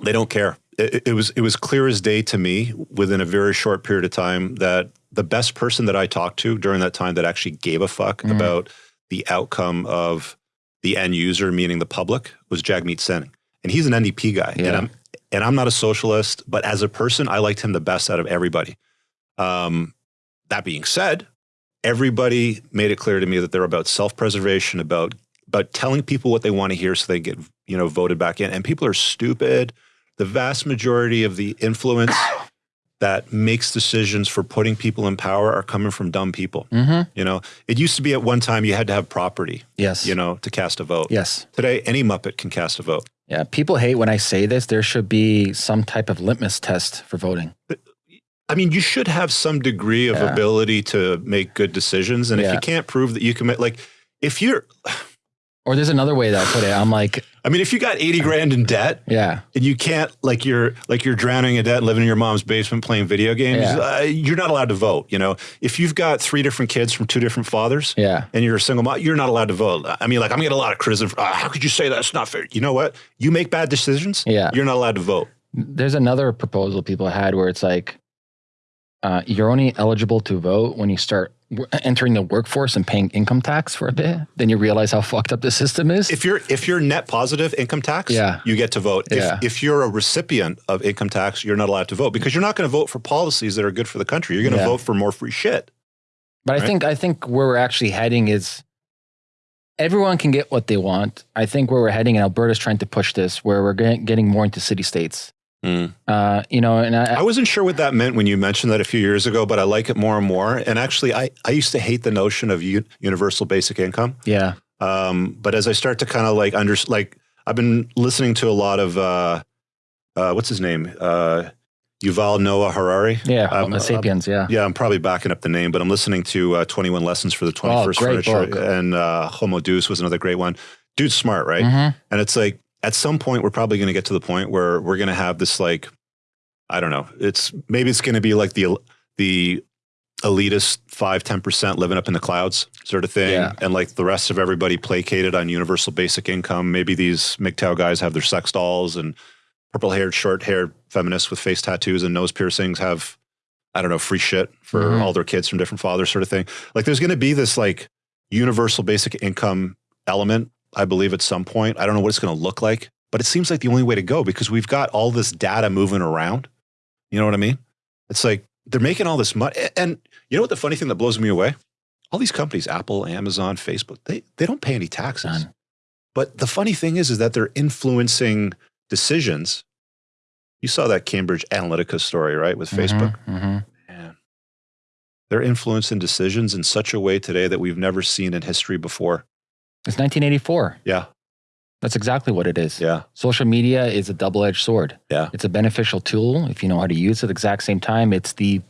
they don't care. It, it, was it was clear as day to me within a very short period of time that the best person that I talked to during that time that actually gave a fuck mm. about the outcome of the end user, meaning the public, was Jagmeet Singh, and he's an NDP guy. Yeah. And I'm and I'm not a socialist, but as a person, I liked him the best out of everybody. Um, that being said, everybody made it clear to me that they're about self-preservation, about about telling people what they want to hear so they get you know voted back in. And people are stupid. The vast majority of the influence that makes decisions for putting people in power are coming from dumb people. Mm-hmm. You know, it used to be at one time you had to have property. Yes. You know, to cast a vote. Yes. Today, any Muppet can cast a vote. Yeah. People hate when I say this. There should be some type of litmus test for voting. I mean, you should have some degree of yeah. ability to make good decisions. And yeah. if you can't prove that you can like, if you're, or there's another way that I put it. I'm like, I mean, if you got 80 grand in debt, yeah, and you can't like you're like you're drowning in debt, living in your mom's basement playing video games, yeah. uh, you're not allowed to vote. You know, if you've got three different kids from two different fathers, yeah, and you're a single mom, you're not allowed to vote. I mean, like I'm getting a lot of criticism. Uh, how could you say that's not fair? You know what? You make bad decisions. Yeah, you're not allowed to vote. There's another proposal people had where it's like, uh, you're only eligible to vote when you start entering the workforce and paying income tax for a bit, then you realize how fucked up the system is. If you're if you're net positive income tax, yeah. you get to vote. Yeah. If, if you're a recipient of income tax, you're not allowed to vote because you're not going to vote for policies that are good for the country. You're going to yeah. vote for more free shit. But right? I think I think where we're actually heading is everyone can get what they want. I think where we're heading, and Alberta's trying to push this, where we're getting more into city states. Mm. Uh, you know, and I, I, wasn't sure what that meant when you mentioned that a few years ago, but I like it more and more. And actually, I, I used to hate the notion of universal basic income. Yeah. Um, but as I start to kind of like under like I've been listening to a lot of uh, uh, what's his name uh, Yuval Noah Harari. Yeah, um, Sapiens. Yeah, yeah. I'm probably backing up the name, but I'm listening to uh, 21 Lessons for the 21st oh, Furniture, book. and uh, Homo Deus was another great one. Dude's smart, right? Mm-hmm. And it's like at some point we're probably going to get to the point where we're going to have this like i don't know it's maybe it's going to be like the the elitist 5 10% living up in the clouds sort of thing yeah. and like the rest of everybody placated on universal basic income maybe these MGTOW guys have their sex dolls and purple haired short haired feminists with face tattoos and nose piercings have i don't know free shit for mm-hmm. all their kids from different fathers sort of thing like there's going to be this like universal basic income element I believe, at some point. I don't know what it's going to look like, but it seems like the only way to go because we've got all this data moving around. You know what I mean? It's like they're making all this money. And you know what the funny thing that blows me away? All these companies, Apple, Amazon, Facebook, they, they don't pay any taxes. None. But the funny thing is, is that they're influencing decisions. You saw that Cambridge Analytica story, right, with mm-hmm, Facebook? Mm-hmm. Man, they're influencing decisions in such a way today that we've never seen in history before. It's 1984. Yeah. That's exactly what it is. Yeah. Social media is a double edged sword. Yeah. It's a beneficial tool if you know how to use it at the exact same time. It's the.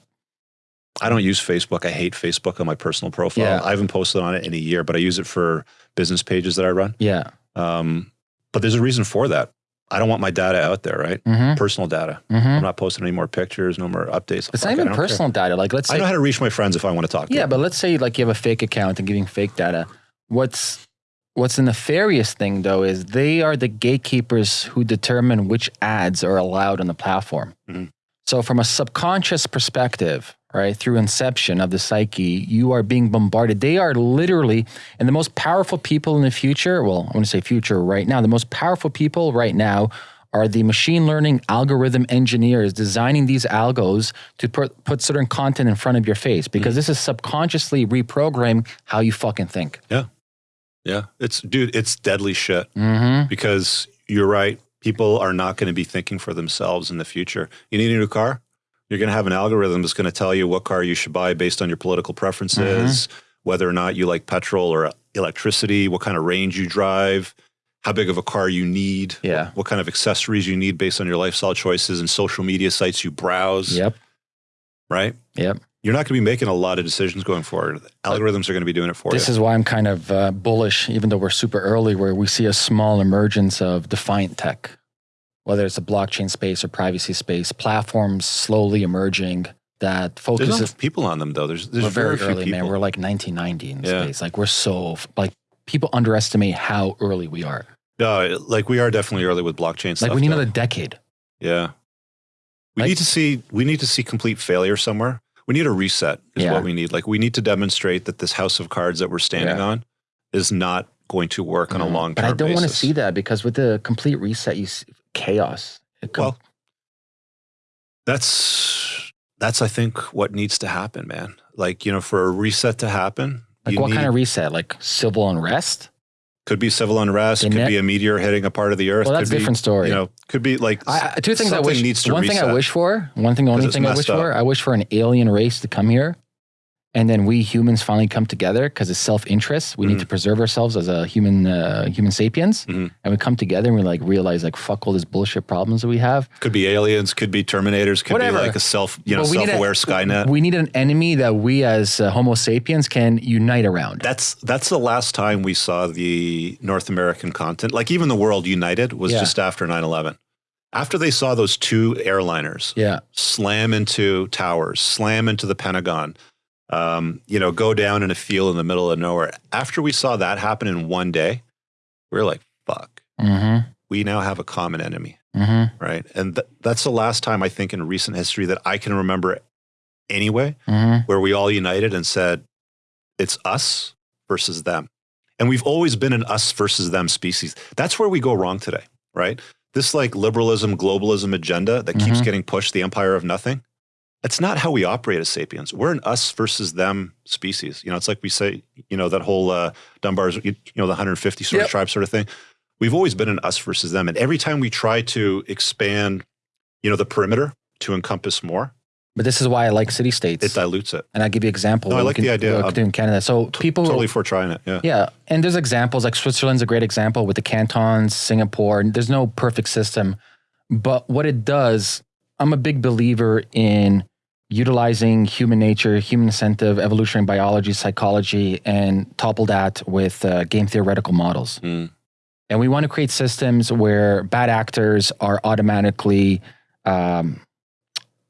I don't use Facebook. I hate Facebook on my personal profile. Yeah. I haven't posted on it in a year, but I use it for business pages that I run. Yeah. Um, but there's a reason for that. I don't want my data out there, right? Mm-hmm. Personal data. Mm-hmm. I'm not posting any more pictures, no more updates. It's not even personal care. data. Like let's say I know how to reach my friends if I want to talk. To yeah, them. but let's say like you have a fake account and giving fake data. What's What's the nefarious thing, though, is they are the gatekeepers who determine which ads are allowed on the platform. Mm-hmm. So, from a subconscious perspective, right, through inception of the psyche, you are being bombarded. They are literally, and the most powerful people in the future, well, I want to say future right now, the most powerful people right now are the machine learning algorithm engineers designing these algos to put, put certain content in front of your face because mm-hmm. this is subconsciously reprogramming how you fucking think. Yeah. Yeah, it's dude, it's deadly shit. Mm-hmm. Because you're right, people are not going to be thinking for themselves in the future. You need a new car. You're going to have an algorithm that's going to tell you what car you should buy based on your political preferences, mm-hmm. whether or not you like petrol or electricity, what kind of range you drive, how big of a car you need, yeah. what, what kind of accessories you need based on your lifestyle choices and social media sites you browse. Yep. Right? Yep you're not going to be making a lot of decisions going forward. Algorithms are going to be doing it for this you. This is why I'm kind of uh, bullish, even though we're super early, where we see a small emergence of defiant tech, whether it's a blockchain space or privacy space, platforms slowly emerging that There's focuses. enough people on them though. There's there's we're very very few early, people. man. We're like 1990 in Yeah. space. Like we're so like people underestimate how early we are. no, like we are definitely early with blockchain stuff. Like we need though. another decade. Yeah. We Like- need to see we need to see complete failure somewhere. We need a reset is Yeah. what we need. Like we need to demonstrate that this house of cards that we're standing Yeah. on is not going to work on a long But I don't want to see that because with the complete reset, you see chaos. Well, that's that's I think what needs to happen, man. Like, you know, for a reset to happen, like what need, kind of reset? Like civil unrest? Could be civil unrest, The could net- be a meteor hitting a part of the earth. Well, that's could a be, different story. You know, could be like I, two things I wish. needs to one thing I wish for. One thing. The only thing I wish for. I wish for an alien race to come here, and then we humans finally come together because it's self interest. We need Mhm. to preserve ourselves as a human uh, human sapiens, Mhm. and we come together and we like realize like fuck all these bullshit problems that we have. could be aliens, could be terminators, could Whatever. be like a self, you know, need a- self-aware Skynet. We need an enemy that we as uh, Homo sapiens can unite around. That's that's the last time we saw the North American continent, like even the world united, was Yeah. just after 9-11. After they saw those two airliners yeah, slam into towers, slam into the Pentagon, um, you know, go down in a field in the middle of nowhere. After we saw that happen in one day, we were like, fuck, mm-hmm, we now have a common enemy, mm-hmm, right? And th- that's the last time I think in recent history that I can remember anyway, mm-hmm. where we all united and said, it's us versus them. And we've always been an us versus them species. That's where we go wrong today, right? This like liberalism, globalism agenda that keeps Mhm. getting pushed, the empire of nothing. That's not how we operate as sapiens. We're an us versus them species. You know, it's like we say, you know, that whole uh, Dunbar's, you know, the 150 sort Yep. of tribe sort of thing. We've always been an us versus them. And every time we try to expand, you know, the perimeter to encompass more, But this is why I like city states. it dilutes it. and I'll give you an example. No, I like can- the idea. what we I'm can do in Canada. So people Totally for trying it. Yeah. Yeah, and there's examples like Switzerland's a great example with the cantons, Singapore. and There's no perfect system, but what it does, I'm a big believer in utilizing human nature, human incentive, evolutionary biology, psychology, and topple that with uh, game theoretical models. Mm. And we want to create systems where bad actors are automatically, um,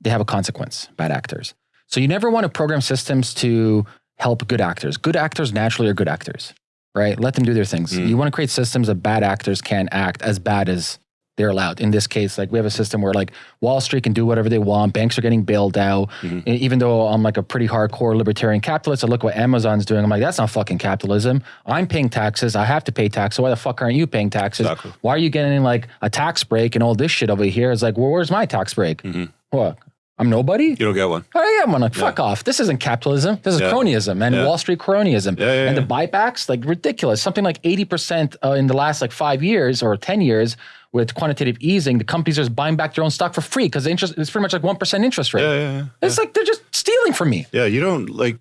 they have a consequence, bad actors. So you never want to program systems to help good actors. Good actors naturally are good actors, right? Let them do their things. Mm. You want to create systems that bad actors can act as bad as they're allowed. In this case, like we have a system where like Wall Street can do whatever they want. Banks are getting bailed out. Mhm. E- Even though I'm like a pretty hardcore libertarian capitalist, I look what Amazon's doing. I'm like, that's not fucking capitalism. I'm paying taxes. I have to pay taxes. So why the fuck aren't you paying taxes? Exactly. Why are you getting like a tax break and all this shit over here? It's like, well, where's my tax break? Mhm. What? I'm nobody? You don't get one. Oh yeah, I'm like, fuck off. This isn't capitalism. This is Yeah. cronyism and Yeah. Wall Street cronyism. Yeah, yeah, and the buybacks, like ridiculous. Something like 80% uh, in the last like five years or 10 years with quantitative easing, the companies are just buying back their own stock for free because the interest it's pretty much like 1% interest rate. Yeah, yeah, yeah. It's like they're just stealing from me. Yeah, you don't like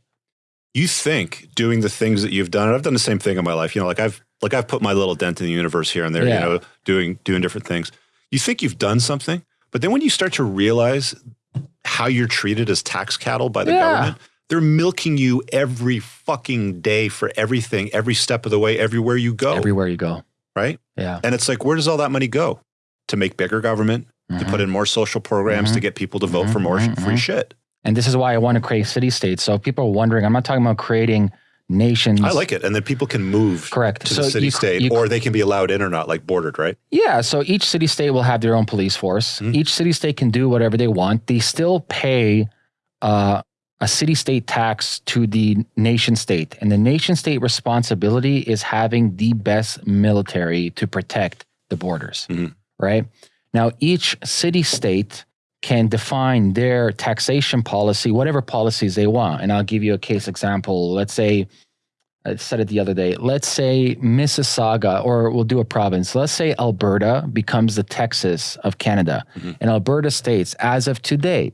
you think doing the things that you've done. and I've done the same thing in my life. You know, like I've like I've put my little dent in the universe here and there, Yeah. you know, doing doing different things. You think you've done something, but then when you start to realize how you're treated as tax cattle by the Yeah. government, they're milking you every fucking day for everything, every step of the way, everywhere you go. Everywhere you go. Right? Yeah. And it's like, where does all that money go? To make bigger government, to Mhm. put in more social programs, Mhm. to get people to vote for Mhm, more free mhm. shit. And this is why I want to create city states. So if people are wondering, I'm not talking about creating nations. I like it. And then people can move Correct. to so the city you- state, you- or they can be allowed in or not, like bordered, right? Yeah, so each city state will have their own police force. Mhm. Each city state can do whatever they want. They still pay uh, a city state tax to the nation state. And the nation state responsibility is having the best military to protect the borders, Mhm. right? Now, each city state can define their taxation policy, whatever policies they want. And I'll give you a case example. Let's say, I said it the other day. Let's say Mississauga, or we'll do a province. Let's say Alberta becomes the Texas of Canada. Mhm. And Alberta states, as of today,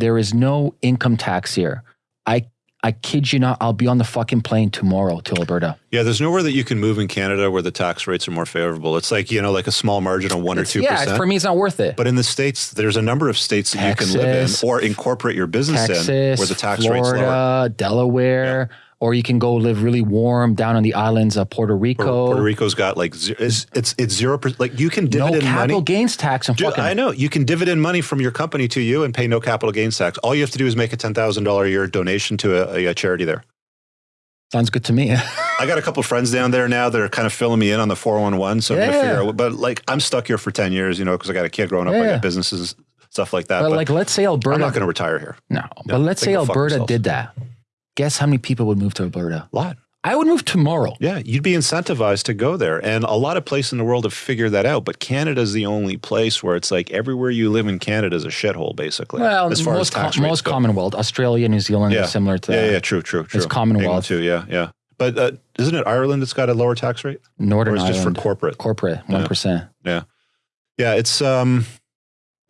there is no income tax here. I I kid you not, I'll be on the fucking plane tomorrow to Alberta. Yeah, there's nowhere that you can move in Canada where the tax rates are more favorable. It's like, you know, like a small margin of one or It's- two yeah, percent. for me, it's not worth it. But in the States, there's a number of states that you can live in or incorporate your business Texas, in where the tax rate's lower. Florida, Delaware, or you can go live really warm down on the islands of Puerto Rico. Puerto, Puerto Rico's got like it's it's it's zero percent. Like you can dividend no capital money. gains tax and Dude. I know you can dividend money from your company to you and pay no capital gains tax. All you have to do is make a ten thousand dollar a year donation to a, a, charity there. Sounds good to me. <laughs> I got a couple friends down there now that are kind of filling me in on the four one one. So I'm gonna Yeah. figure out. But like I'm stuck here for ten years, you know, because I got a kid growing up. I Yeah. got businesses, stuff like that. but But, like, let's say Alberta. I'm not going to retire here. no, but let's say Alberta did that. Guess how many people would move to Alberta? A lot. I would move tomorrow. Yeah, you'd be incentivized to go there. And a lot of places in the world have figured that out. But Canada's the only place where it's like everywhere you live in Canada is a shithole, basically. Well, as far most, as com- most. Commonwealth, Australia, New Zealand Yeah. is similar to Yeah, that. yeah, true, true, true. Commonwealth. England too, yeah, yeah. But uh, isn't it Ireland that's got a lower tax rate? Northern or is it just for corporate? corporate, one percent. Yeah. Yeah, it's um,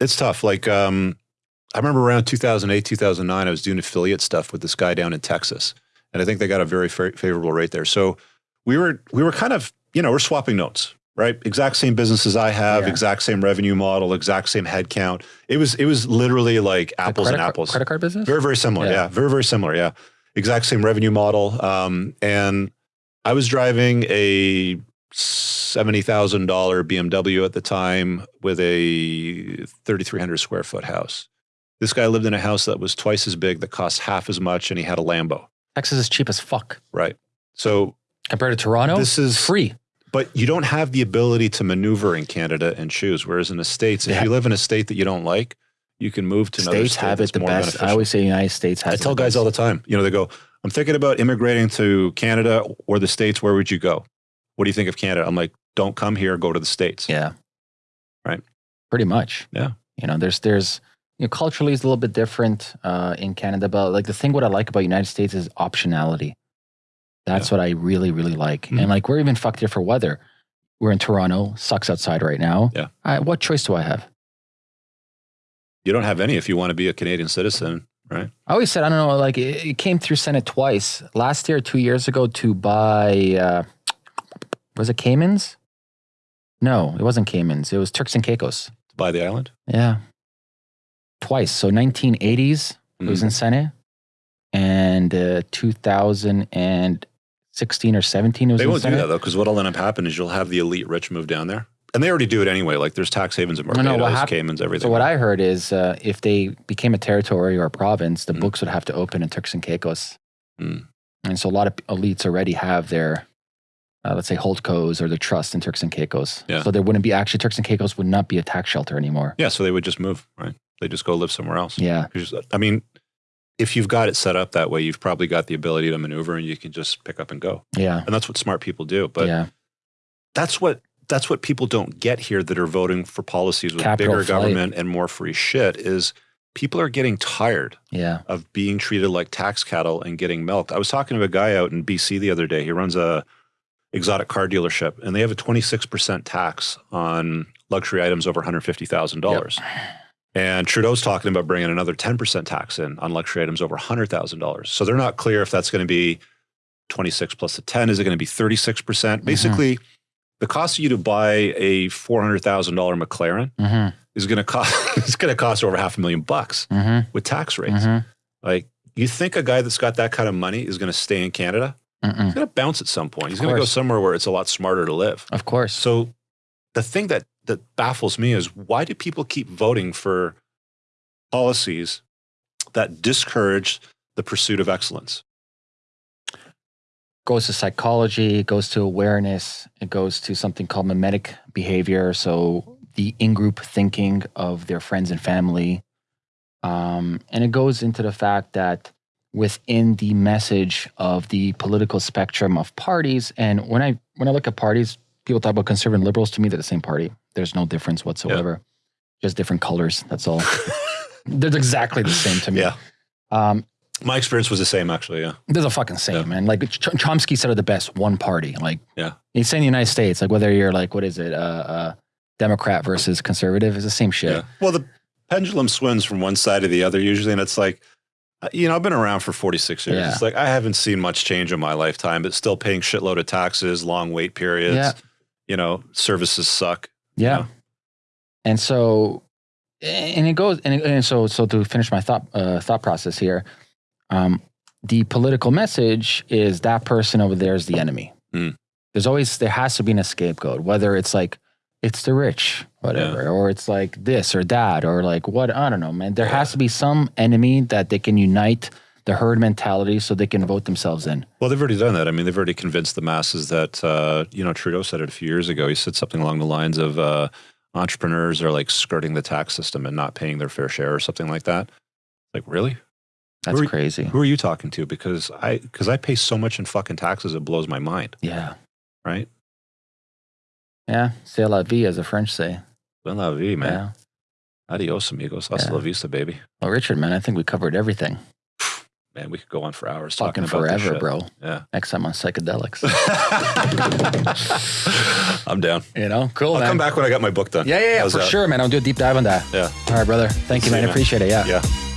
it's tough. Like um, I remember around 2008, 2009, I was doing affiliate stuff with this guy down in Texas, and I think they got a very favorable rate there. So we were we were kind of you know we're swapping notes, right? Exact same businesses I have, Yeah. exact same revenue model, exact same headcount. It was it was literally like apples and apples. credit card business. Very, very similar. Yeah. Yeah. Very, very similar. Yeah. Exact same revenue model. Um, and I was driving a $70,000 BMW at the time with a 3,300 square foot house. This guy lived in a house that was twice as big, that cost half as much, and he had a Lambo. Texas is cheap as fuck Right. So, compared to Toronto. This is- free. but you don't have the ability to maneuver in Canada and choose. Whereas in the States, if Yeah. you live in a state that you don't like, you can move to another States state have it the best. I always say the United States has. I tell guys best. all the time, you know, they go, I'm thinking about immigrating to Canada or the States. Where would you go? What do you think of Canada? I'm like, don't come here, go to the States. Yeah. Right. Pretty much. Yeah. You know, there's there's you know, culturally is a little bit different uh, in Canada, but like the thing what I like about United States is optionality. That's what I really, really like. Mhm. And like we're even fucked here for weather. We're in Toronto, sucks outside right now. Yeah. I, what choice do I have? You don't have any if you want to be a Canadian citizen, right? I always said, I don't know, like it, it came through Senate twice. Last year, two years ago, to buy, uh, was it Caymans? No, it wasn't Caymans. It was Turks and Caicos. To buy the island. Yeah. Twice. So 1980s, it was in Senate. And uh, 2016 or 17, it was They in won't do that though, because what'll end up happening is you'll have the elite rich move down there. And they already do it anyway. Like there's tax havens in No, no, what hap- Caymans, everything. So what I heard is uh, if they became a territory or a province, the Mhm. books would have to open in Turks and Caicos. Mm. And so a lot of elites already have their, uh, let's say, holdcos or their trust in Turks and Caicos. Yeah. So there wouldn't be actually Turks and Caicos would not be a tax shelter anymore. yeah, so they would just move, right? They just go live somewhere else. Yeah. I mean, if you've got it set up that way, you've probably got the ability to maneuver and you can just pick up and go. Yeah. And that's what smart people do. But yeah. that's what that's what people don't get here that are voting for policies with Capital bigger flight. government and more free shit is people are getting tired Yeah. of being treated like tax cattle and getting milked. I was talking to a guy out in BC the other day. He runs a exotic car dealership and they have a 26% tax on luxury items over $150,000. And Trudeau's talking about bringing another 10% tax in on luxury items over $100,000. So they're not clear if that's going to be 26 plus the 10. Is it going to be 36%? percent Basically, the cost of you to buy a $400,000 McLaren Mm-hmm. is going to cost, <laughs> it's going to cost over half a million bucks Mm-hmm. with tax rates. Mm-hmm. Like, you think a guy that's got that kind of money is going to stay in Canada? Mm-mm. He's going to bounce at some point. He's going to go somewhere where it's a lot smarter to live. Of course. So, the thing that that baffles me is why do people keep voting for policies that discourage the pursuit of excellence? goes to psychology, it goes to awareness, it goes to something called mimetic behavior. So the in-group thinking of their friends and family. Um, and it goes into the fact that within the message of the political spectrum of parties, and when I when I look at parties, people talk about conservative and liberals. To me, they're the same party. There's no difference whatsoever. Just different colors. That's all. <laughs> they're exactly the same to me. Yeah. Um, My experience was the same, actually. Yeah. they're the fucking same, Yeah. man. Like Ch- Chomsky said it the best: one party. Like, Yeah. he's saying the United States, like whether you're like, what is it, uh, uh, Democrat versus conservative, is the same shit. Yeah. Well, the pendulum swings from one side to the other usually, and it's like, uh, you know, I've been around for 46 years. Yeah. It's like I haven't seen much change in my lifetime, but still paying shitload of taxes, long wait periods. Yeah. You know, services suck. Yeah. Yeah. And so, and it goes, and, it, and so, so to finish my thought, uh, thought process here, um, the political message is that person over there is the enemy. Mm. There's always there has to be a scapegoat, whether it's like it's the rich, whatever, or it's like this or that, or like what I don't know, man. There has to be some enemy that they can unite the herd mentality so they can vote themselves in. Well, they've already done that. I mean, they've already convinced the masses that, uh, you know, Trudeau said it a few years ago. He said something along the lines of uh, entrepreneurs are like skirting the tax system and not paying their fair share or something like that. Like, really? That's Who are- crazy. Who are you talking to? Because I, because I pay so much in fucking taxes, it blows my mind, Yeah. right? Yeah. C'est la vie, as the French say. Bonne la vie, man. Yeah. Adios, amigos. Hasta Yeah. la vista, baby. Well, Richard, man, I think we covered everything. Man, we could go on for hours Fucking talking about forever, bro. Yeah. Next time on psychedelics. <laughs> I'm down. you know, cool. I'll man. come back when I got my book done. Yeah, yeah, yeah, for that? sure, man. I'll do a deep dive on that. Yeah. All right, brother. Thank you, man. you, I man. appreciate it. Yeah. Yeah.